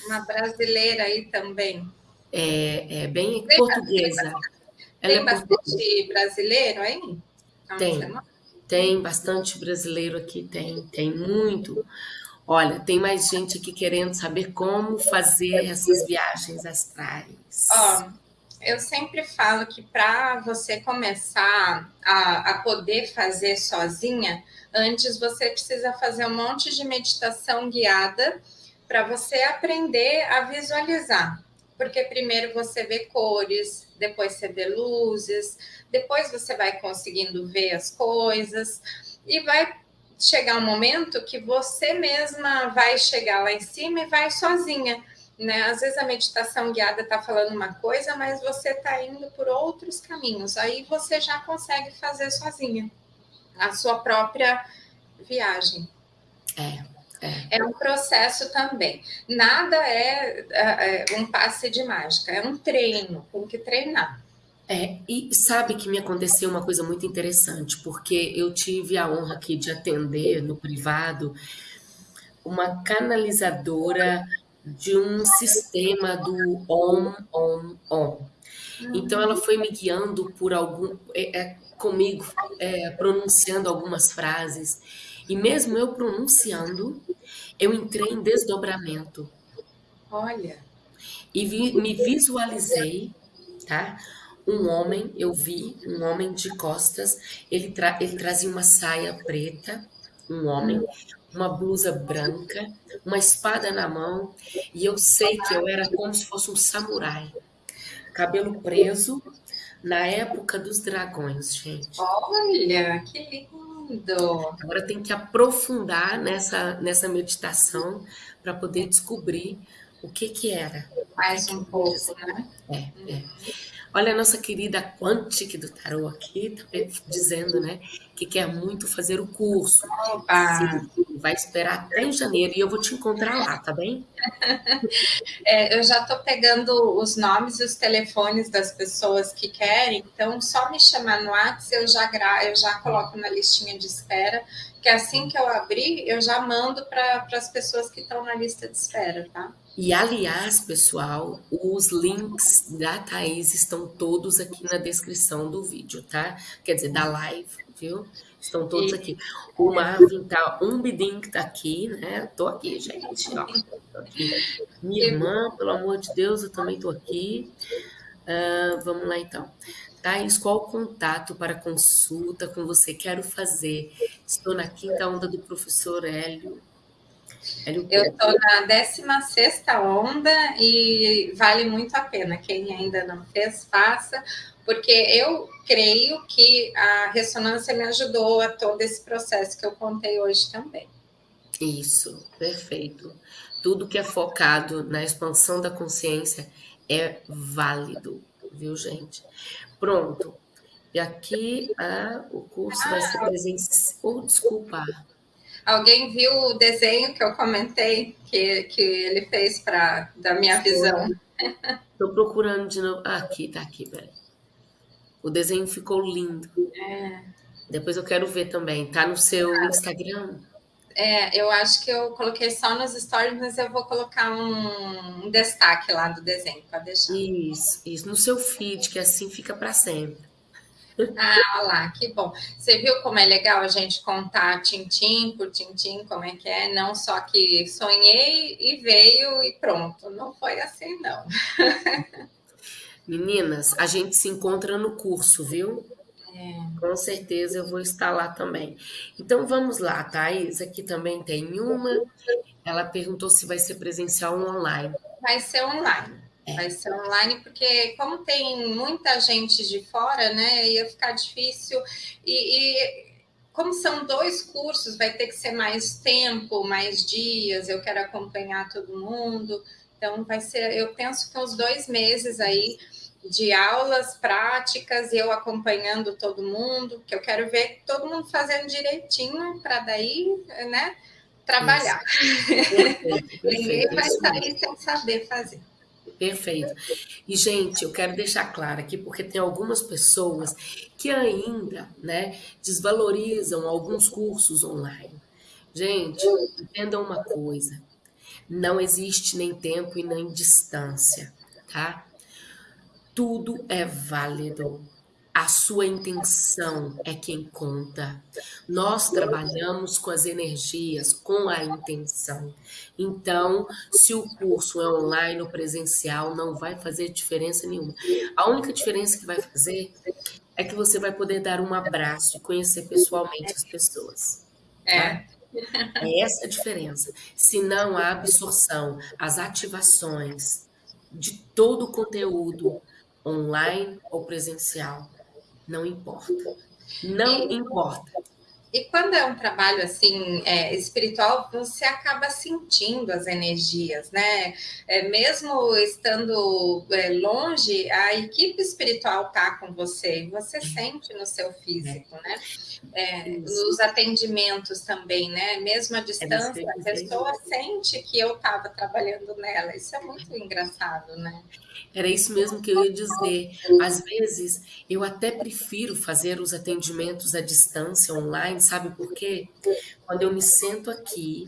Uma brasileira aí também. É, é bem portuguesa. Ela tem é bastante brasileiro aí? Tem. Tem bastante brasileiro aqui, tem. Tem muito. Olha, tem mais gente aqui querendo saber como fazer essas viagens astrais. Ó, eu sempre falo que para você começar a, a poder fazer sozinha, antes você precisa fazer um monte de meditação guiada para você aprender a visualizar. Porque primeiro você vê cores, depois você vê luzes, depois você vai conseguindo ver as coisas e vai chegar um momento que você mesma vai chegar lá em cima e vai sozinha. Né? Às vezes a meditação guiada está falando uma coisa, mas você está indo por outros caminhos. Aí você já consegue fazer sozinha a sua própria viagem. É. É. um processo também. Nada é, é, é um passe de mágica, é um treino, tem que treinar. É, e sabe que me aconteceu uma coisa muito interessante, porque eu tive a honra aqui de atender no privado uma canalizadora de um sistema do OM, OM, OM. Então ela foi me guiando por algum, é, é, comigo, é, pronunciando algumas frases. E mesmo eu pronunciando, eu entrei em desdobramento. Olha. E vi, me visualizei, tá? um homem, eu vi um homem de costas, ele, tra ele trazia uma saia preta, um homem, uma blusa branca, uma espada na mão, e eu sei que eu era como se fosse um samurai. Cabelo preso, na época dos dragões, gente. Olha, que lindo! Agora tem que aprofundar nessa, nessa meditação para poder descobrir o que que era. Mais um pouco, né? É, é. Olha a nossa querida Quantic do Tarot aqui, tá dizendo, né, que quer muito fazer o curso. Vai esperar até em janeiro e eu vou te encontrar lá, tá bem? É, eu já estou pegando os nomes e os telefones das pessoas que querem, então só me chamar no WhatsApp, eu já, gra eu já coloco na listinha de espera, que assim que eu abrir, eu já mando para as pessoas que estão na lista de espera, tá? E, aliás, pessoal, os links da Thaís estão todos aqui na descrição do vídeo, tá? Quer dizer, da live, viu? Estão todos e... aqui. O Marvin tá, um bidinho que tá aqui, né? Tô aqui, gente, ó. Tô aqui. Minha irmã, pelo amor de Deus, eu também tô aqui. Uh, vamos lá, então. Thaís, qual o contato para consulta com você? Quero fazer Estou na quinta onda do professor Hélio. Hélio Eu estou na 16 onda e vale muito a pena. Quem ainda não fez, faça, porque eu creio que a ressonância me ajudou a todo esse processo que eu contei hoje também. Isso, perfeito. Tudo que é focado na expansão da consciência é válido, viu, gente? Pronto. E aqui ah, o curso ah, vai ser presencial. Oh, desculpa. Alguém viu o desenho que eu comentei que, que ele fez para da minha visão? Estou procurando de novo. Ah, aqui, tá aqui, peraí. O desenho ficou lindo. É. Depois eu quero ver também. Tá no seu Instagram? É, eu acho que eu coloquei só nos stories, mas eu vou colocar um, um destaque lá do desenho, pode deixar. Isso, isso. No seu feed, que assim fica para sempre. Ah, olha lá, que bom. Você viu como é legal a gente contar tintim por tintim, como é que é? Não só que sonhei e veio e pronto. Não foi assim, não. Meninas, a gente se encontra no curso, viu? É. Com certeza eu vou estar lá também. Então vamos lá, Thais. Aqui também tem uma. Ela perguntou se vai ser presencial ou online. Vai ser online. É. Vai ser online, porque como tem muita gente de fora, né? Ia ficar difícil. E, e como são dois cursos, vai ter que ser mais tempo, mais dias. Eu quero acompanhar todo mundo. Então, vai ser, eu penso que uns dois meses aí de aulas práticas, eu acompanhando todo mundo, que eu quero ver todo mundo fazendo direitinho para daí, né, trabalhar. Perfeito, Ninguém vai sair sem saber fazer. Perfeito. E, gente, eu quero deixar claro aqui, porque tem algumas pessoas que ainda, né, desvalorizam alguns cursos online. Gente, entendam uma coisa: não existe nem tempo e nem distância, tá? Tudo é válido. A sua intenção é quem conta. Nós trabalhamos com as energias, com a intenção. Então, se o curso é online ou presencial, não vai fazer diferença nenhuma. A única diferença que vai fazer é que você vai poder dar um abraço e conhecer pessoalmente as pessoas. É. Tá? É essa a diferença. Se não há absorção, as ativações de todo o conteúdo online ou presencial, não importa. Não importa. E quando é um trabalho assim é, espiritual, você acaba sentindo as energias, né? É, mesmo estando é, longe, a equipe espiritual está com você, você sente no seu físico, né? É, nos atendimentos também, né? Mesmo à é distância, a pessoa sente que eu estava trabalhando nela. Isso é muito engraçado, né? Era isso mesmo que eu ia dizer. Às vezes, eu até prefiro fazer os atendimentos à distância, online, sabe por quê? Quando eu me sento aqui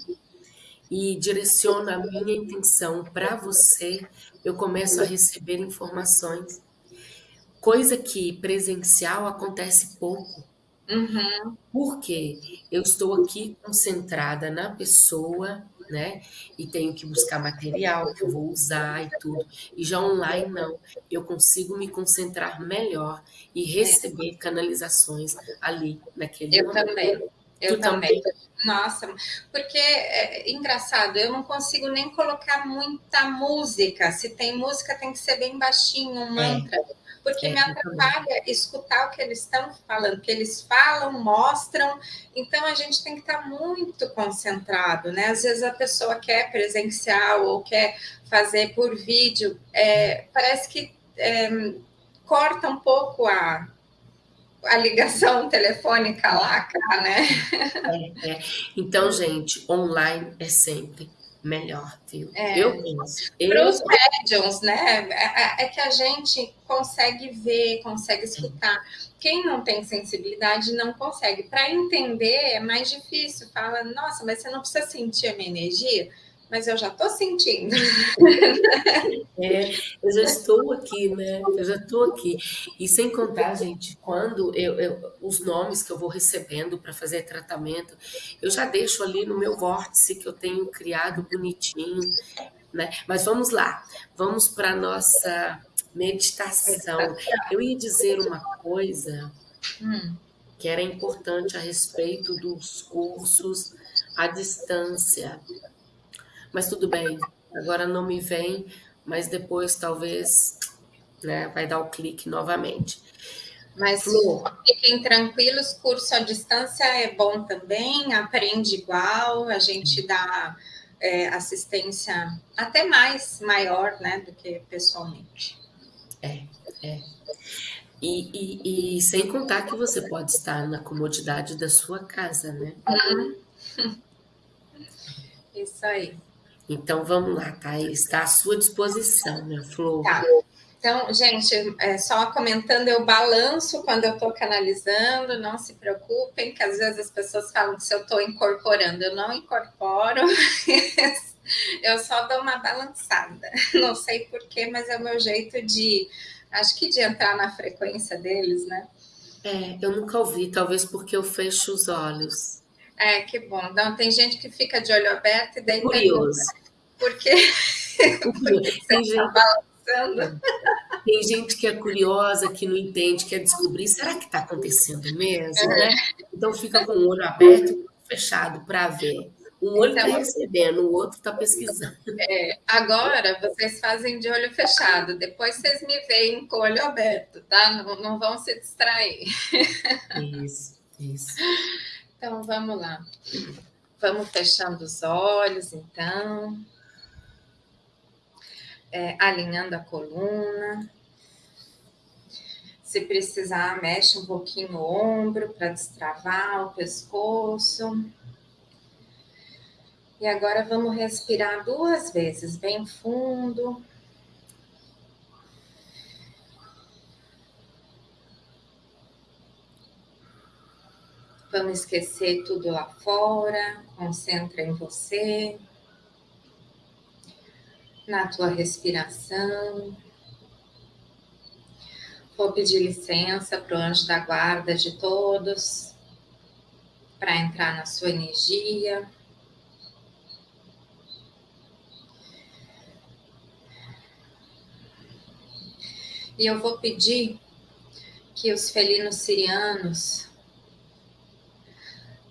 e direciono a minha intenção para você, eu começo a receber informações. Coisa que presencial acontece pouco. Uhum. Porque eu estou aqui concentrada na pessoa né? E tenho que buscar material que eu vou usar e tudo. E já online não, eu consigo me concentrar melhor e receber canalizações ali naquele eu momento. Também. Eu também. também. Nossa, porque é engraçado, eu não consigo nem colocar muita música. Se tem música, tem que ser bem baixinho, um é. mantra. É porque é, me atrapalha escutar o que eles estão falando, que eles falam, mostram. Então a gente tem que estar muito concentrado, né? Às vezes a pessoa quer presencial ou quer fazer por vídeo, é, parece que é, corta um pouco a, a ligação telefônica lá, cá, né? É, é. Então, gente, online é sempre melhor, viu? É. Eu penso. Para os médiums, né? É, é, é, que a gente consegue ver, consegue escutar. Quem não tem sensibilidade não consegue. Para entender é mais difícil. Fala, nossa, mas você não precisa sentir a minha energia mas eu já estou sentindo. É, eu já estou aqui, né? Eu já estou aqui. E sem contar, gente, quando eu, eu os nomes que eu vou recebendo para fazer tratamento, eu já deixo ali no meu vórtice que eu tenho criado bonitinho, né? Mas vamos lá, vamos para a nossa meditação. Eu ia dizer uma coisa. Hum. que era importante a respeito dos cursos à distância. Mas tudo bem, agora não me vem, mas depois talvez né, vai dar o clique novamente. Mas Flor. fiquem tranquilos, curso à distância é bom também, aprende igual, a gente dá é, assistência até mais maior né, do que pessoalmente. É, é. E, e, e, sem contar que você pode estar na comodidade da sua casa, né? Uhum. Isso aí. Então vamos lá, tá? Está à sua disposição, minha Flor. Tá. Então, gente, é, só comentando, eu balanço quando eu estou canalizando, não se preocupem, que às vezes as pessoas falam que se eu estou incorporando, eu não incorporo, eu só dou uma balançada. Não sei porquê, mas é o meu jeito de, acho que de entrar na frequência deles, né? É, eu nunca ouvi, talvez porque eu fecho os olhos. É, que bom. Não, tem gente que fica de olho aberto e daí Curioso. Porque, porque tem gente... Tá balançando. Tem gente que é curiosa, que não entende, quer descobrir, será que está acontecendo mesmo, é. né? Então fica com o olho aberto e fechado para ver. Um olho está então, recebendo, o outro está pesquisando. É, agora vocês fazem de olho fechado, depois vocês me veem com o olho aberto, tá? Não, não vão se distrair. Isso, isso. Então vamos lá. Vamos fechando os olhos, então. É, alinhando a coluna. Se precisar, mexe um pouquinho o ombro para destravar o pescoço. E agora vamos respirar duas vezes, bem fundo. Vamos esquecer tudo lá fora, concentra em você, na tua respiração. Vou pedir licença para o anjo da guarda de todos, para entrar na sua energia. E eu vou pedir que os felinos sirianos,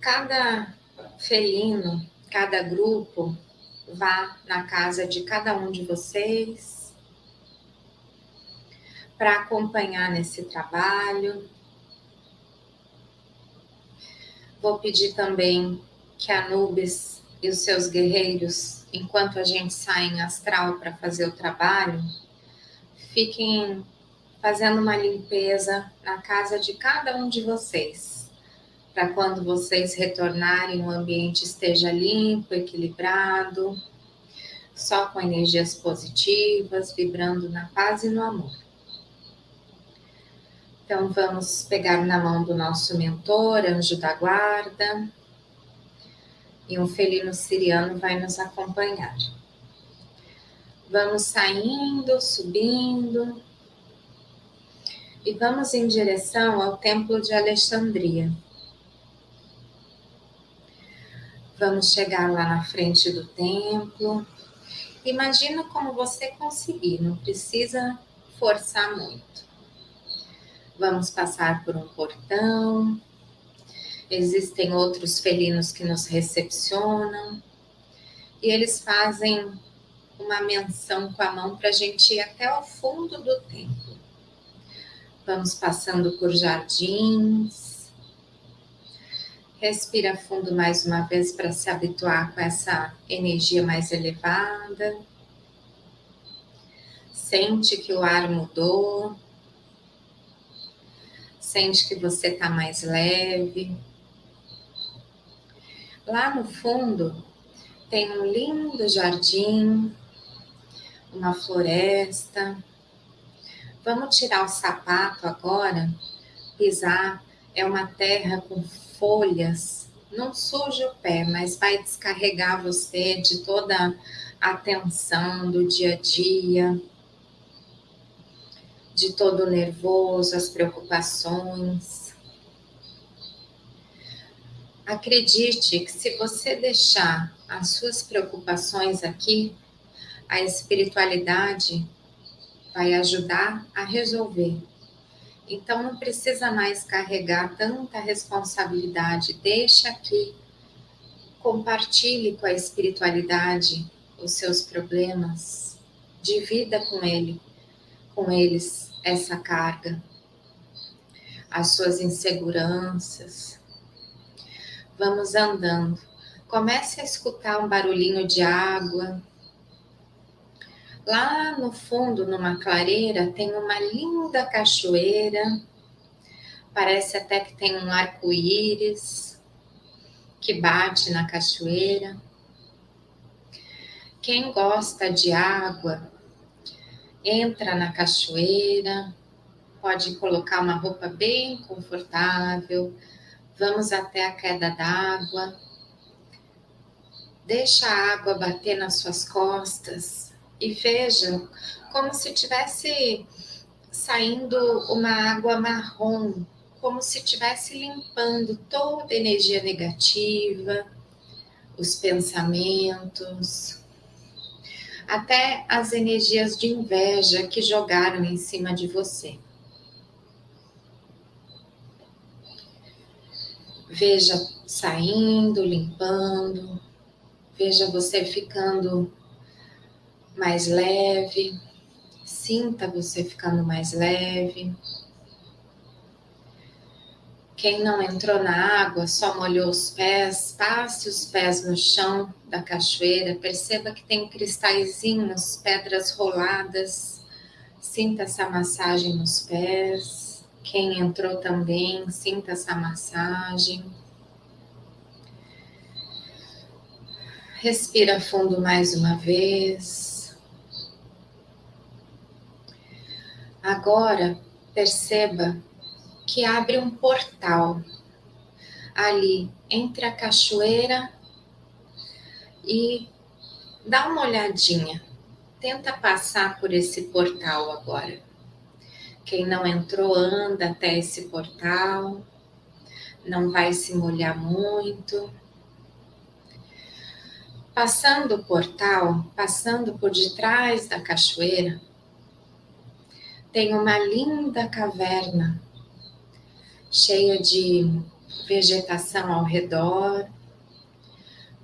cada felino, cada grupo, vá na casa de cada um de vocês para acompanhar nesse trabalho. Vou pedir também que a Nubes e os seus guerreiros, enquanto a gente sai em astral para fazer o trabalho, fiquem fazendo uma limpeza na casa de cada um de vocês, para quando vocês retornarem o ambiente esteja limpo, equilibrado, só com energias positivas, vibrando na paz e no amor. Então, vamos pegar na mão do nosso mentor, anjo da guarda, e um felino siriano vai nos acompanhar. Vamos saindo, subindo, e vamos em direção ao Templo de Alexandria. Vamos chegar lá na frente do templo. Imagina como você conseguir, não precisa forçar muito. Vamos passar por um portão. Existem outros felinos que nos recepcionam. E eles fazem uma menção com a mão para a gente ir até o fundo do templo. Vamos passando por jardins. Respira fundo mais uma vez para se habituar com essa energia mais elevada. Sente que o ar mudou sente que você está mais leve. Lá no fundo tem um lindo jardim, uma floresta. Vamos tirar o sapato agora. Pisar é uma terra com folhas. Não suja o pé, mas vai descarregar você de toda a tensão do dia a dia de todo o nervoso, as preocupações. Acredite que se você deixar as suas preocupações aqui, a espiritualidade vai ajudar a resolver. Então não precisa mais carregar tanta responsabilidade. Deixa aqui. Compartilhe com a espiritualidade os seus problemas. Divida com ele, com eles essa carga. As suas inseguranças. Vamos andando. Comece a escutar um barulhinho de água Lá no fundo, numa clareira, tem uma linda cachoeira. Parece até que tem um arco-íris que bate na cachoeira. Quem gosta de água, entra na cachoeira, pode colocar uma roupa bem confortável. Vamos até a queda d'água. Deixa a água bater nas suas costas e veja como se tivesse saindo uma água marrom, como se tivesse limpando toda a energia negativa, os pensamentos, até as energias de inveja que jogaram em cima de você. Veja saindo, limpando, veja você ficando mais leve, sinta você ficando mais leve. Quem não entrou na água, só molhou os pés, passe os pés no chão da cachoeira, perceba que tem cristalzinhos, pedras roladas, sinta essa massagem nos pés. Quem entrou também, sinta essa massagem. Respira fundo mais uma vez. Agora perceba que abre um portal ali entre a cachoeira e dá uma olhadinha. Tenta passar por esse portal agora. Quem não entrou, anda até esse portal. Não vai se molhar muito. Passando o portal, passando por detrás da cachoeira, tem uma linda caverna cheia de vegetação ao redor.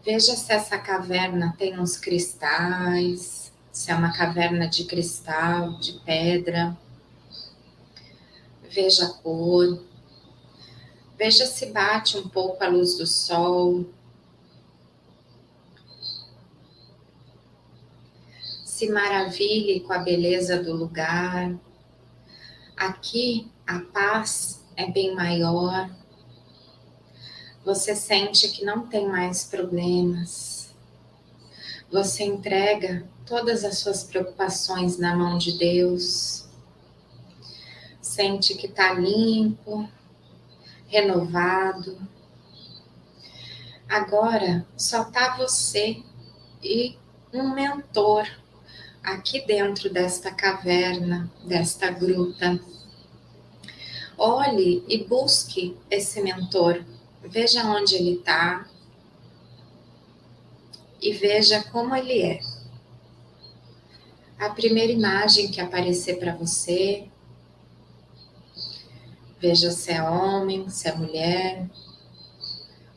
Veja se essa caverna tem uns cristais, se é uma caverna de cristal, de pedra. Veja a cor. Veja se bate um pouco a luz do sol. Se maravilhe com a beleza do lugar. Aqui a paz é bem maior. Você sente que não tem mais problemas. Você entrega todas as suas preocupações na mão de Deus. Sente que está limpo, renovado. Agora só tá você e um mentor aqui dentro desta caverna, desta gruta. Olhe e busque esse mentor. Veja onde ele está e veja como ele é. A primeira imagem que aparecer para você, veja se é homem, se é mulher,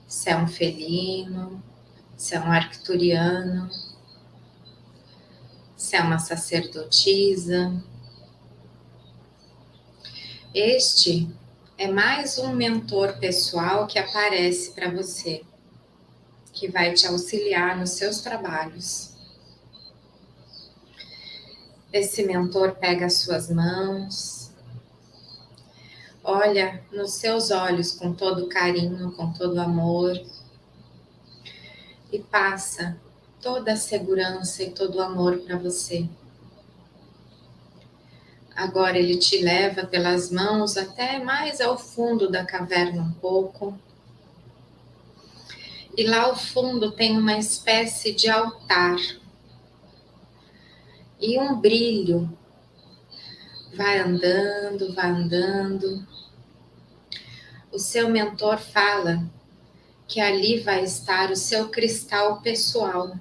se é um felino, se é um arcturiano se é uma sacerdotisa. Este é mais um mentor pessoal que aparece para você, que vai te auxiliar nos seus trabalhos. Esse mentor pega as suas mãos, olha nos seus olhos com todo carinho, com todo amor e passa toda a segurança e todo o amor para você. Agora ele te leva pelas mãos até mais ao fundo da caverna um pouco. E lá ao fundo tem uma espécie de altar e um brilho. Vai andando, vai andando. O seu mentor fala que ali vai estar o seu cristal pessoal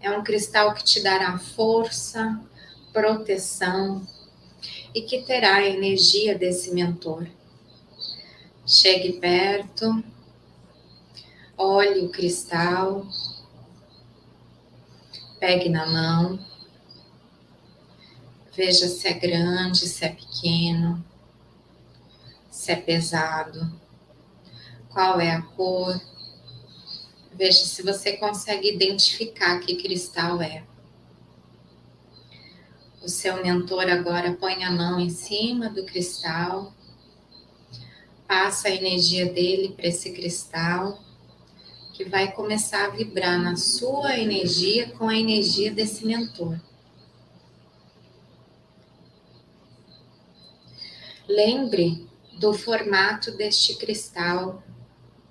é um cristal que te dará força, proteção, e que terá a energia desse mentor. Chegue perto, olhe o cristal, pegue na mão, veja se é grande, se é pequeno, se é pesado, qual é a cor. Veja se você consegue identificar que cristal é. O seu mentor agora põe a mão em cima do cristal, passa a energia dele para esse cristal, que vai começar a vibrar na sua energia com a energia desse mentor. Lembre do formato deste cristal,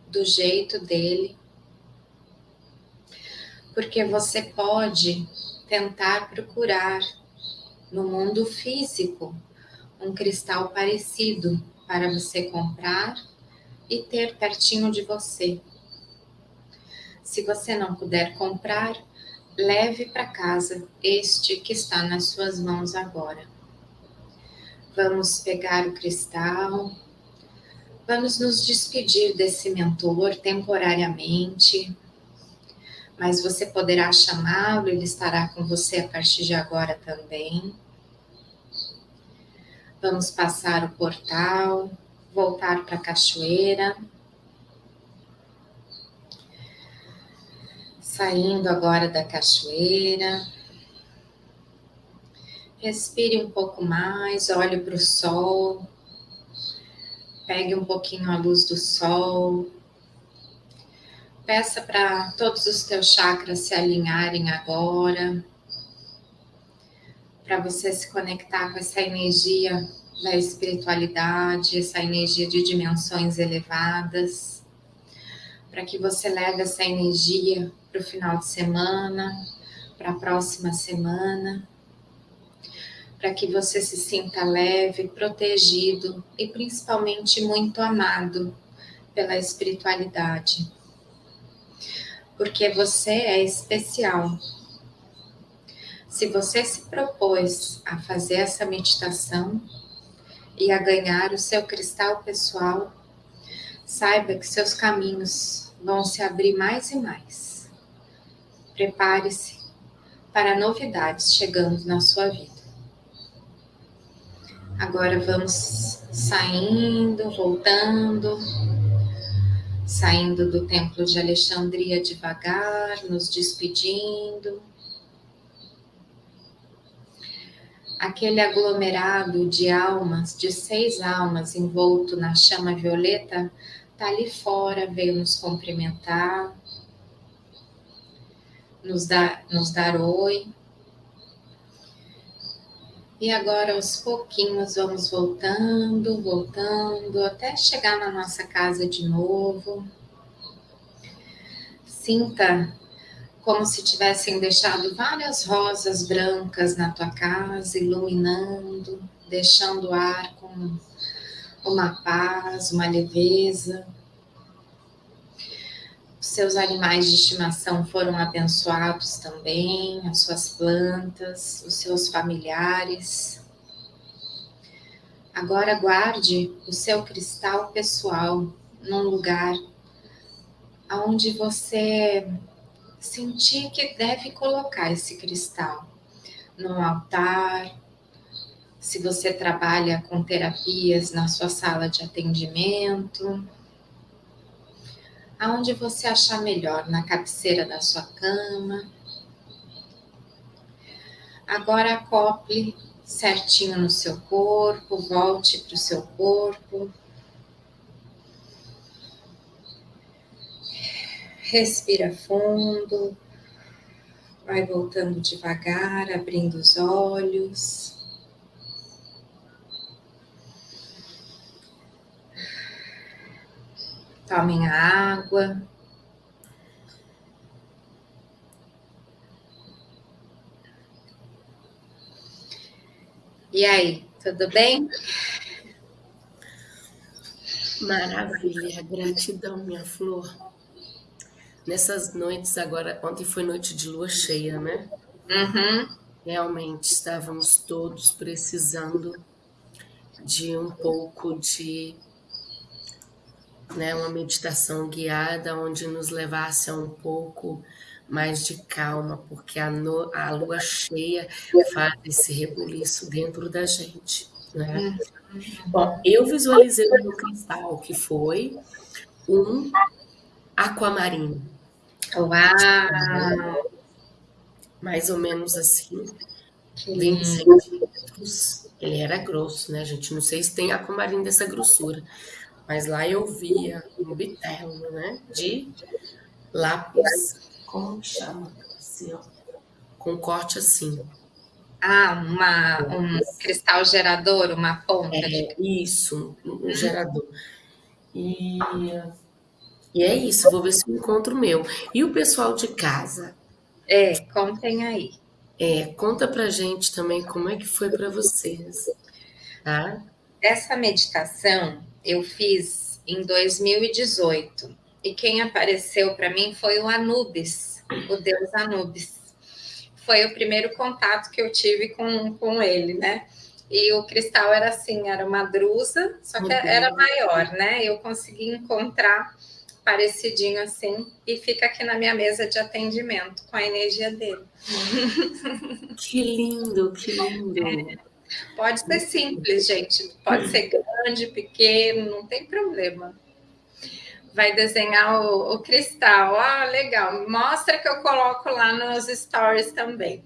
do jeito dele, porque você pode tentar procurar no mundo físico um cristal parecido para você comprar e ter pertinho de você. Se você não puder comprar, leve para casa este que está nas suas mãos agora. Vamos pegar o cristal, vamos nos despedir desse mentor temporariamente, mas você poderá chamá-lo, ele estará com você a partir de agora também. Vamos passar o portal, voltar para a cachoeira. Saindo agora da cachoeira. Respire um pouco mais, olhe para o sol. Pegue um pouquinho a luz do sol. Peça para todos os teus chakras se alinharem agora, para você se conectar com essa energia da espiritualidade, essa energia de dimensões elevadas, para que você leve essa energia para o final de semana, para a próxima semana, para que você se sinta leve, protegido e principalmente muito amado pela espiritualidade porque você é especial. Se você se propôs a fazer essa meditação e a ganhar o seu cristal pessoal, saiba que seus caminhos vão se abrir mais e mais. Prepare-se para novidades chegando na sua vida. Agora vamos saindo, voltando saindo do Templo de Alexandria devagar, nos despedindo. Aquele aglomerado de almas, de seis almas envolto na chama violeta, está ali fora, veio nos cumprimentar, nos dar, nos dar oi. E agora, aos pouquinhos, vamos voltando, voltando, até chegar na nossa casa de novo. Sinta como se tivessem deixado várias rosas brancas na tua casa, iluminando, deixando o ar com uma paz, uma leveza seus animais de estimação foram abençoados também, as suas plantas, os seus familiares. Agora guarde o seu cristal pessoal num lugar onde você sentir que deve colocar esse cristal. Num altar, se você trabalha com terapias na sua sala de atendimento, aonde você achar melhor, na cabeceira da sua cama. Agora acople certinho no seu corpo, volte para o seu corpo. Respira fundo, vai voltando devagar, abrindo os olhos. Tomem a água. E aí, tudo bem? Maravilha, gratidão, minha flor. Nessas noites agora, ontem foi noite de lua cheia, né? Uhum. realmente estávamos todos precisando de um pouco de né, uma meditação guiada onde nos levasse a um pouco mais de calma, porque a, no, a lua cheia faz esse rebuliço dentro da gente. Né? Bom, eu visualizei o meu cristal, que foi um aquamarino. Uau! Mais ou menos assim, 20 centímetros. Ele era grosso, né, gente? Não sei se tem aquamarino dessa grossura. Mas lá eu via um bitelo, né? De lápis, como chama? Assim, ó. Com corte assim. Ah, uma, um cristal gerador, uma ponta. É, de... Isso, um gerador. E, e é isso, vou ver se eu encontro o meu. E o pessoal de casa? É, contem aí. É, conta pra gente também como é que foi para vocês, tá? Essa meditação eu fiz em 2018 e quem apareceu para mim foi o Anubis, o deus Anubis. Foi o primeiro contato que eu tive com, com ele, né? E o cristal era assim, era uma drusa, só que era maior, né? Eu consegui encontrar parecidinho assim e fica aqui na minha mesa de atendimento com a energia dele. Que lindo, que lindo. É. Pode ser simples, gente. Pode ser grande, pequeno, não tem problema. Vai desenhar o, o cristal. Ah, legal. Mostra que eu coloco lá nos stories também.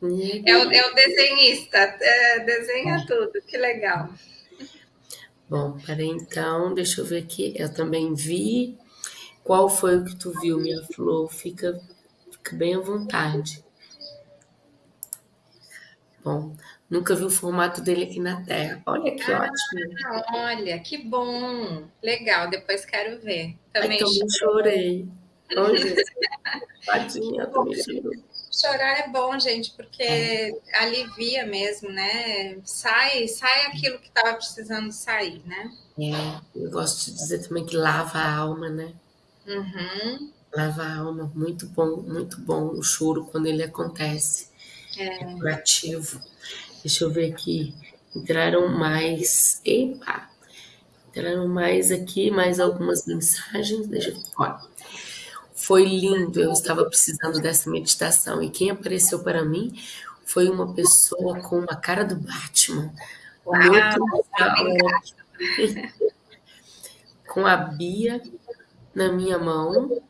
Uhum. É, o, é o desenhista, é, desenha tudo, que legal. Bom, peraí então, deixa eu ver aqui. Eu também vi. Qual foi o que tu viu, minha flor? Fica, fica bem à vontade. Bom, Nunca vi o formato dele aqui na Terra. Olha que ah, ótimo. Olha, que bom. Legal, depois quero ver. Também, Ai, também chorei. Olha, tadinha, também chorei. Chorar é bom, gente, porque é. alivia mesmo, né? Sai, sai aquilo que estava precisando sair, né? É, eu gosto de dizer também que lava a alma, né? Uhum. Lava a alma, muito bom, muito bom o choro quando ele acontece. É. Deixa eu ver aqui. Entraram mais. Epa! Entraram mais aqui, mais algumas mensagens. Deixa eu ver. Olha. Foi lindo, eu estava precisando dessa meditação. E quem apareceu para mim foi uma pessoa com uma cara do Batman. Uau, com a Bia na minha mão,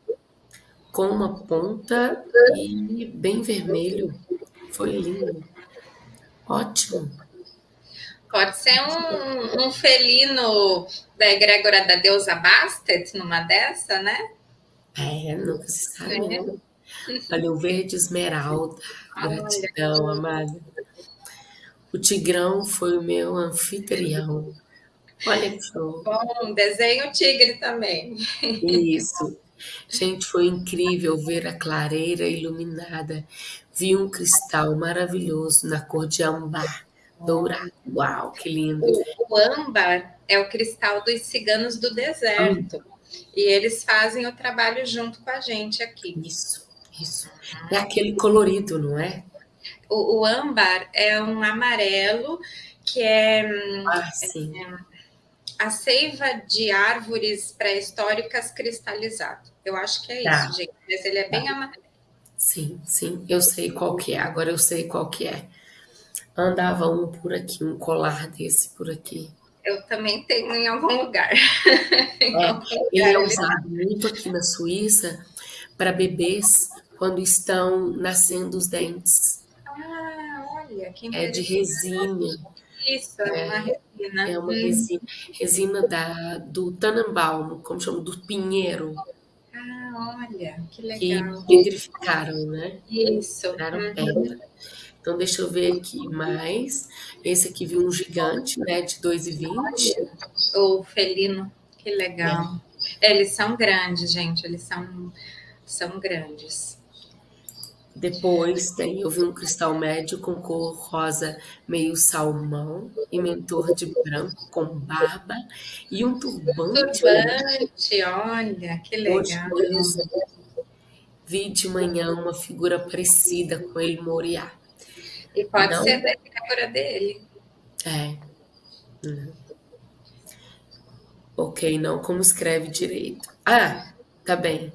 com uma ponta e bem vermelho. Foi lindo. Ótimo. Pode ser um, um felino da egrégora da deusa Bastet, numa dessa, né? É, nunca se sabe, é. né? Olha, o verde esmeralda. Gratidão, amada. O tigrão foi o meu anfitrião. Olha que show. Bom, desenho tigre também. Isso. Gente, foi incrível ver a clareira iluminada. Vi um cristal maravilhoso na cor de âmbar dourado. Uau, que lindo! O, o âmbar é o cristal dos ciganos do deserto. E eles fazem o trabalho junto com a gente aqui. Isso, isso. É aquele colorido, não é? O, o âmbar é um amarelo que é, ah, sim. é a seiva de árvores pré-históricas cristalizado. Eu acho que é tá. isso, gente. Mas ele é bem tá. amarelo. Sim, sim, eu sei qual que é. Agora eu sei qual que é. Andava um por aqui, um colar desse por aqui. Eu também tenho em algum lugar. em é, algum lugar ele é usado muito aqui na Suíça para bebês quando estão nascendo os dentes. Ah, olha, que É de resina. Isso, é, é uma resina. É uma hum. resina, resina da, do Tannenbaum, como chama, do pinheiro. Olha, que legal. Que pedrificaram, né? Isso. Tiraram uhum. pedra. Então, deixa eu ver aqui mais. Esse aqui viu um gigante, né, de 2,20. O felino, que legal. É. Eles são grandes, gente, eles são, são grandes. Depois tem, eu vi um cristal médio com cor rosa meio salmão e mentor de branco com barba e um turbante. Turbante, olha, que legal. vi de manhã uma figura parecida com ele Moriá. E pode não... ser da egrégora dele. É. Uhum. Ok, não como escreve direito. Ah, tá bem.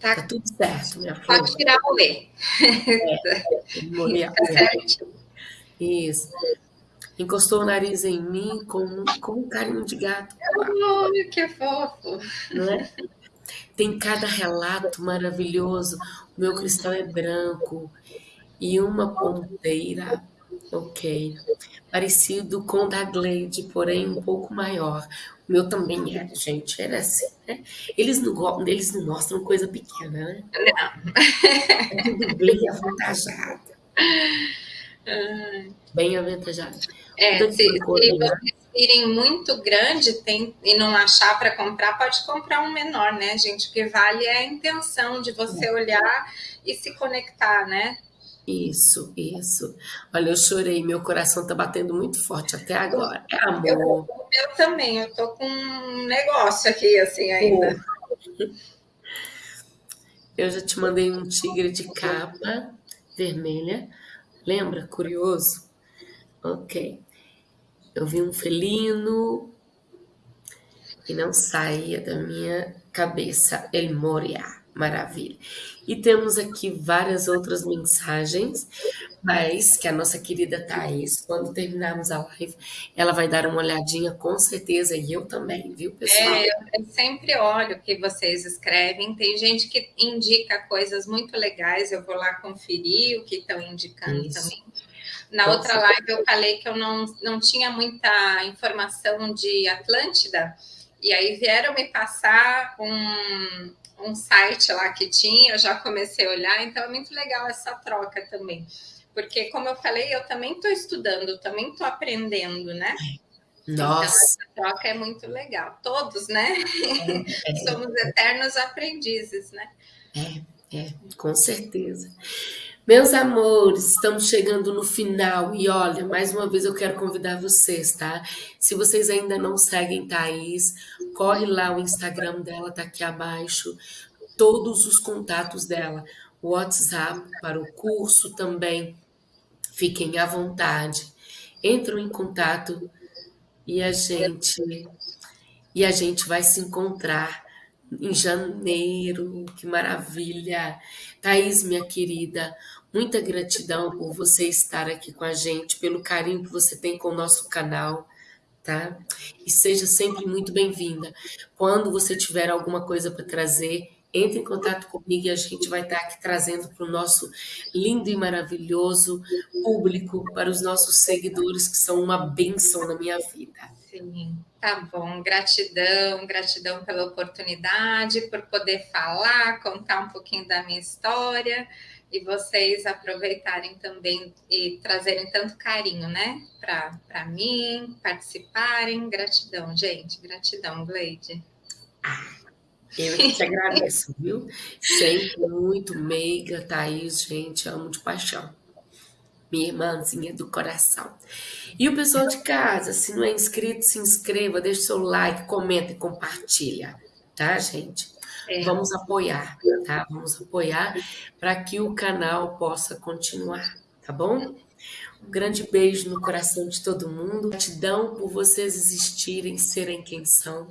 Tá, tá tudo certo, minha flor. Pode tirar o E. É, tá certo. Isso. Encostou o nariz em mim com, com um carinho de gato. Olha, que fofo. Não é? Tem cada relato maravilhoso. O meu cristal é branco e uma ponteira, ok, parecido com o da Glade, porém um pouco maior. O meu também era, gente, era assim, né? Eles não, eles não mostram coisa pequena, né? Não. É tudo bem avantajado. Bem avantajado. É, se, se vocês virem muito grande tem, e não achar para comprar, pode comprar um menor, né, gente? O que vale é a intenção de você é. olhar e se conectar, né? Isso, isso. Olha, eu chorei, meu coração tá batendo muito forte até agora. É amor. Eu, eu também, eu tô com um negócio aqui, assim, ainda. Eu já te mandei um tigre de capa vermelha. Lembra? Curioso? Ok. Eu vi um felino e não saía da minha cabeça. El Moria, maravilha. E temos aqui várias outras mensagens, mas que a nossa querida Thaís, quando terminarmos a live, ela vai dar uma olhadinha com certeza, e eu também, viu, pessoal? É, eu sempre olho o que vocês escrevem. Tem gente que indica coisas muito legais, eu vou lá conferir o que estão indicando Isso. também. Na Pode outra ser. live eu falei que eu não, não tinha muita informação de Atlântida, e aí vieram me passar um, um site lá que tinha, eu já comecei a olhar, então é muito legal essa troca também. Porque, como eu falei, eu também estou estudando, também estou aprendendo, né? Nossa. Então, essa troca é muito legal. Todos, né? É, é. Somos eternos aprendizes, né? É, é, com certeza. Meus amores, estamos chegando no final e olha, mais uma vez eu quero convidar vocês, tá? Se vocês ainda não seguem Thaís, corre lá, o Instagram dela tá aqui abaixo, todos os contatos dela, WhatsApp para o curso também, fiquem à vontade, entram em contato e a gente e a gente vai se encontrar em janeiro, que maravilha! Thaís, minha querida, Muita gratidão por você estar aqui com a gente, pelo carinho que você tem com o nosso canal, tá? E seja sempre muito bem-vinda. Quando você tiver alguma coisa para trazer, entre em contato comigo e a gente vai estar aqui trazendo para o nosso lindo e maravilhoso público, para os nossos seguidores, que são uma bênção na minha vida. Sim, tá bom. Gratidão, gratidão pela oportunidade, por poder falar, contar um pouquinho da minha história e vocês aproveitarem também e trazerem tanto carinho, né, para mim, participarem. Gratidão, gente, gratidão, Gleide. Eu que te agradeço, viu? Sempre muito meiga, Thaís, gente, amo de paixão. Minha irmãzinha do coração. E o pessoal de casa, se não é inscrito, se inscreva, deixe seu like, comenta e compartilha, tá, gente? É. Vamos apoiar, tá? Vamos apoiar para que o canal possa continuar, tá bom? Um grande beijo no coração de todo mundo. Gratidão por vocês existirem, serem quem são.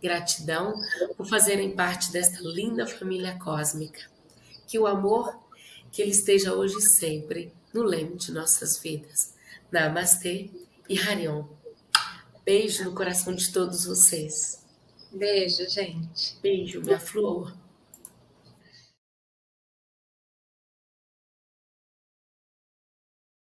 Gratidão por fazerem parte desta linda família cósmica. Que o amor, que ele esteja hoje e sempre no leme de nossas vidas. Namastê e Harion. Beijo no coração de todos vocês. Beijo, gente. Beijo, minha flor.